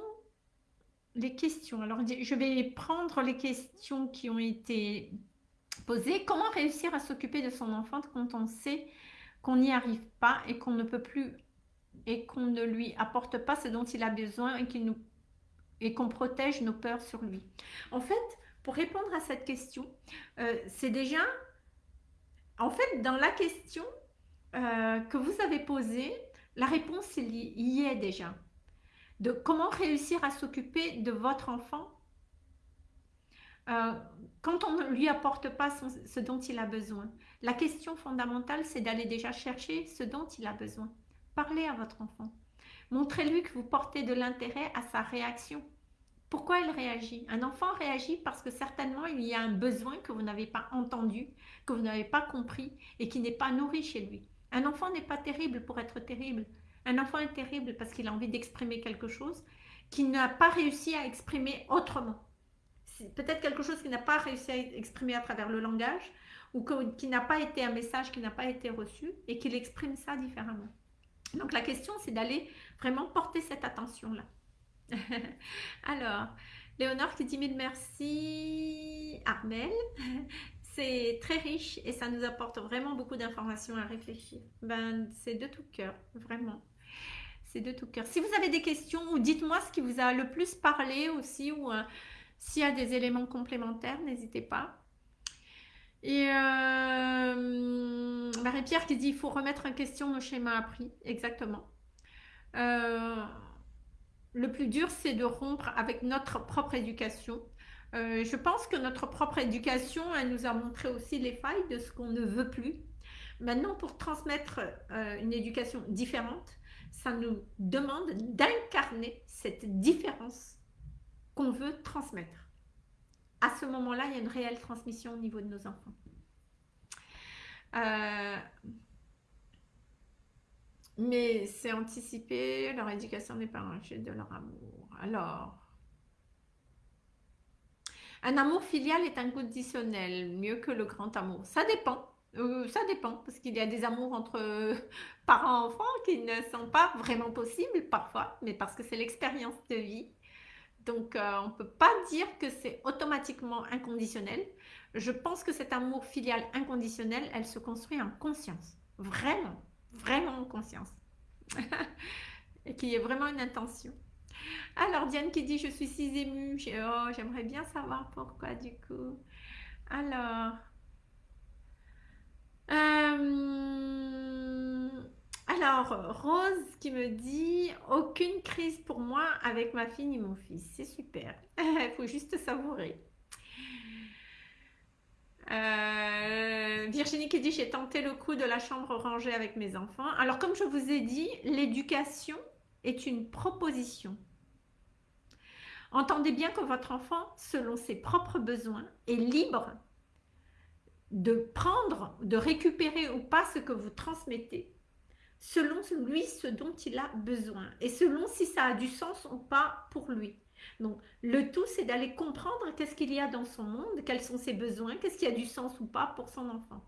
A: Les questions, alors je vais prendre les questions qui ont été posées. Comment réussir à s'occuper de son enfant quand on sait qu'on n'y arrive pas et qu'on ne peut plus et qu'on ne lui apporte pas ce dont il a besoin et qu'il nous et qu'on protège nos peurs sur lui? En fait, pour répondre à cette question, euh, c'est déjà, en fait, dans la question euh, que vous avez posée, la réponse y est déjà. De comment réussir à s'occuper de votre enfant euh, quand on ne lui apporte pas ce dont il a besoin. La question fondamentale, c'est d'aller déjà chercher ce dont il a besoin. Parlez à votre enfant. Montrez-lui que vous portez de l'intérêt à sa réaction. Pourquoi elle réagit? Un enfant réagit parce que certainement il y a un besoin que vous n'avez pas entendu, que vous n'avez pas compris et qui n'est pas nourri chez lui. Un enfant n'est pas terrible pour être terrible. Un enfant est terrible parce qu'il a envie d'exprimer quelque chose qu'il n'a pas réussi à exprimer autrement. C'est peut-être quelque chose qu'il n'a pas réussi à exprimer à travers le langage ou qui n'a pas été un message qui n'a pas été reçu et qu'il exprime ça différemment. Donc la question, c'est d'aller vraiment porter cette attention-là. Alors, Léonore qui dit mille merci, Armel. C'est très riche et ça nous apporte vraiment beaucoup d'informations à réfléchir. Ben, c'est de tout cœur, vraiment. C'est de tout cœur. Si vous avez des questions ou dites-moi ce qui vous a le plus parlé aussi ou euh, s'il y a des éléments complémentaires, n'hésitez pas. Et euh, Marie-Pierre qui dit il faut remettre en question nos schémas appris. Exactement. Euh, le plus dur, c'est de rompre avec notre propre éducation. Euh, je pense que notre propre éducation, elle nous a montré aussi les failles de ce qu'on ne veut plus. Maintenant, pour transmettre une éducation différente, ça nous demande d'incarner cette différence qu'on veut transmettre à ce moment-là, il y a une réelle transmission au niveau de nos enfants. Euh, mais c'est anticipé, leur éducation pas un de leur amour. Alors, un amour filial est inconditionnel, mieux que le grand amour. Ça dépend. Euh, ça dépend, parce qu'il y a des amours entre parents-enfants qui ne sont pas vraiment possibles parfois, mais parce que c'est l'expérience de vie donc, euh, on ne peut pas dire que c'est automatiquement inconditionnel. Je pense que cet amour filial inconditionnel, elle se construit en conscience. Vraiment, vraiment en conscience. Et qu'il y ait vraiment une intention. Alors, Diane qui dit « Je suis si émue. Oh, j'aimerais bien savoir pourquoi du coup. Alors... Euh, alors, Rose qui me dit « Aucune crise pour moi avec ma fille ni mon fils. » C'est super. Il faut juste savourer. Euh, Virginie qui dit « J'ai tenté le coup de la chambre rangée avec mes enfants. » Alors, comme je vous ai dit, l'éducation est une proposition. Entendez bien que votre enfant, selon ses propres besoins, est libre de prendre, de récupérer ou pas ce que vous transmettez selon lui ce dont il a besoin et selon si ça a du sens ou pas pour lui. Donc, le tout, c'est d'aller comprendre qu'est-ce qu'il y a dans son monde, quels sont ses besoins, qu'est-ce qui a du sens ou pas pour son enfant.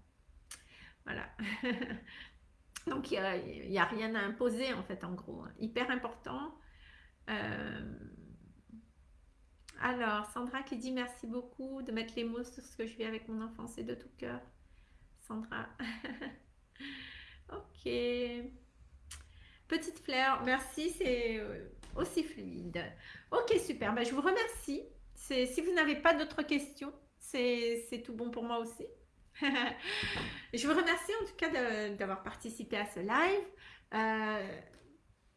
A: Voilà. Donc, il n'y a, rien à imposer, en fait, en gros. Hein. Hyper important. Euh, alors, Sandra qui dit merci beaucoup de mettre les mots sur ce que je vis avec mon enfant, c'est de tout cœur. Sandra. Ok. Petite fleur, merci, c'est euh, aussi fluide. Ok, super. Ben, je vous remercie. Si vous n'avez pas d'autres questions, c'est tout bon pour moi aussi. je vous remercie en tout cas d'avoir participé à ce live. Euh,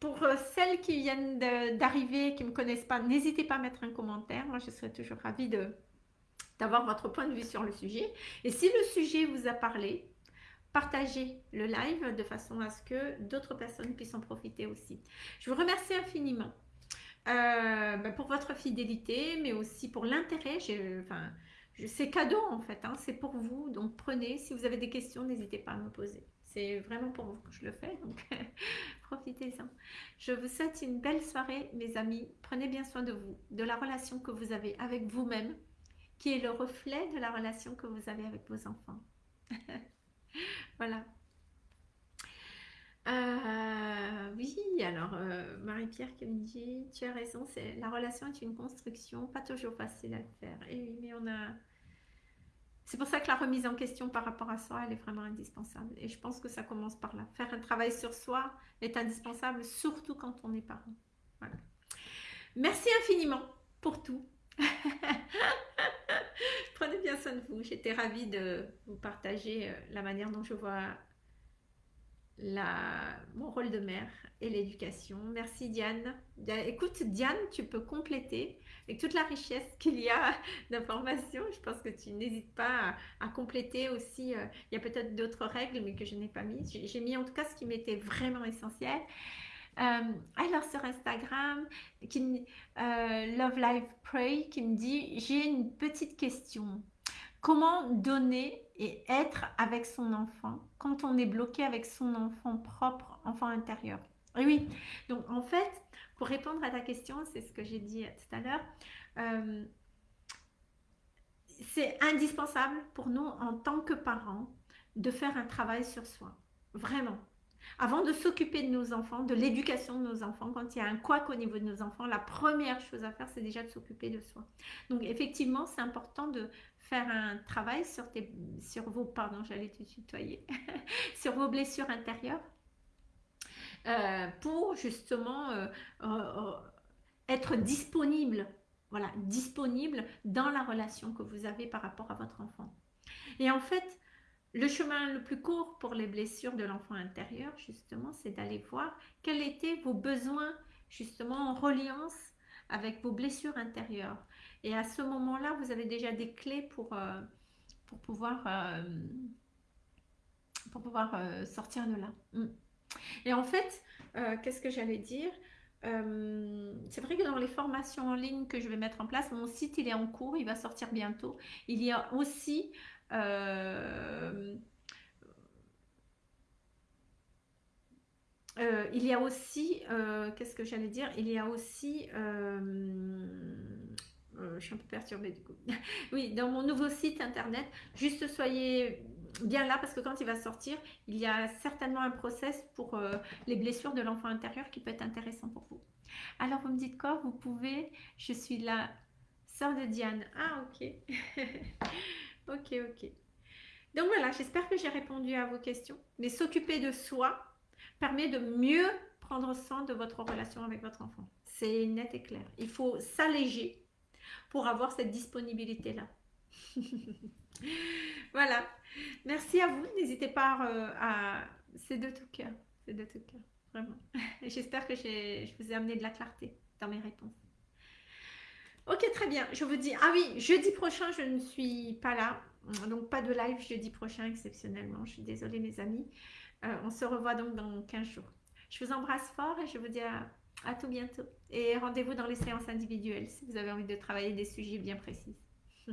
A: pour celles qui viennent d'arriver, qui ne me connaissent pas, n'hésitez pas à mettre un commentaire. Moi, je serais toujours ravie d'avoir votre point de vue sur le sujet. Et si le sujet vous a parlé, partagez le live de façon à ce que d'autres personnes puissent en profiter aussi. Je vous remercie infiniment euh, ben, pour votre fidélité, mais aussi pour l'intérêt. Enfin, c'est cadeau en fait, hein, c'est pour vous. Donc prenez, si vous avez des questions, n'hésitez pas à me poser. C'est vraiment pour vous que je le fais, donc profitez-en. Je vous souhaite une belle soirée, mes amis. Prenez bien soin de vous, de la relation que vous avez avec vous-même, qui est le reflet de la relation que vous avez avec vos enfants. voilà. Euh, oui, alors euh, Marie-Pierre qui me dit, tu as raison, c'est la relation est une construction, pas toujours facile à faire. Et oui, mais on a... C'est pour ça que la remise en question par rapport à soi, elle est vraiment indispensable. Et je pense que ça commence par là. Faire un travail sur soi est indispensable, surtout quand on est parent. Merci infiniment pour tout. Prenez bien soin de vous. J'étais ravie de vous partager euh, la manière dont je vois mon rôle de mère et l'éducation. Merci Diane. Écoute Diane, tu peux compléter avec toute la richesse qu'il y a d'informations. Je pense que tu n'hésites pas à, compléter aussi. Euh, il y a peut-être d'autres règles mais que je n'ai pas mis. J'ai mis en tout cas ce qui m'était vraiment essentiel. Euh, alors sur Instagram, euh, Love Life Pray qui me dit j'ai une petite question. Comment donner et être avec son enfant quand on est bloqué avec son enfant propre, enfant intérieur? Oui, donc en fait, pour répondre à ta question, c'est ce que j'ai dit tout à l'heure, euh, c'est indispensable pour nous en tant que parents de faire un travail sur soi. Vraiment. Avant de s'occuper de nos enfants, de l'éducation de nos enfants, quand il y a un couac au niveau de nos enfants, la première chose à faire, c'est déjà de s'occuper de soi. Donc effectivement, c'est important de faire un travail sur, vos, pardon, j'allais te tutoyer, sur vos blessures intérieures euh, pour justement euh, euh, être disponible, voilà, disponible dans la relation que vous avez par rapport à votre enfant. Et en fait, le chemin le plus court pour les blessures de l'enfant intérieur, justement, c'est d'aller voir quels étaient vos besoins, justement, en reliance avec vos blessures intérieures. Et à ce moment-là, vous avez déjà des clés pour, euh, pour pouvoir, euh, pour pouvoir euh, sortir de là. Mm. Et en fait, qu'est-ce que j'allais dire? C'est vrai que dans les formations en ligne que je vais mettre en place, mon site il est en cours, il va sortir bientôt. Il y a aussi il y a aussi, qu'est-ce que j'allais dire? Il y a aussi euh, je suis un peu perturbée du coup. oui, dans mon nouveau site internet, juste soyez bien là parce que quand il va sortir, il y a certainement un process pour euh, les blessures de l'enfant intérieur qui peut être intéressant pour vous. Alors vous me dites quoi? Vous pouvez, je suis la sœur de Diane. Ah ok. ok, ok. Donc voilà, j'espère que j'ai répondu à vos questions. Mais s'occuper de soi permet de mieux prendre soin de votre relation avec votre enfant. C'est net et clair. Il faut s'alléger pour avoir cette disponibilité-là. voilà. Merci à vous. N'hésitez pas euh, à... C'est de tout cœur. C'est de tout cœur. Vraiment. J'espère que je vous ai amené de la clarté dans mes réponses. Ok, très bien. Je vous dis... Ah oui, jeudi prochain, je ne suis pas là. Donc, pas de live jeudi prochain, exceptionnellement. Je suis désolée, mes amis. Euh, on se revoit donc dans 15 jours. Je vous embrasse fort et je vous dis à à tout bientôt. Et rendez-vous dans les séances individuelles si vous avez envie de travailler des sujets bien précis.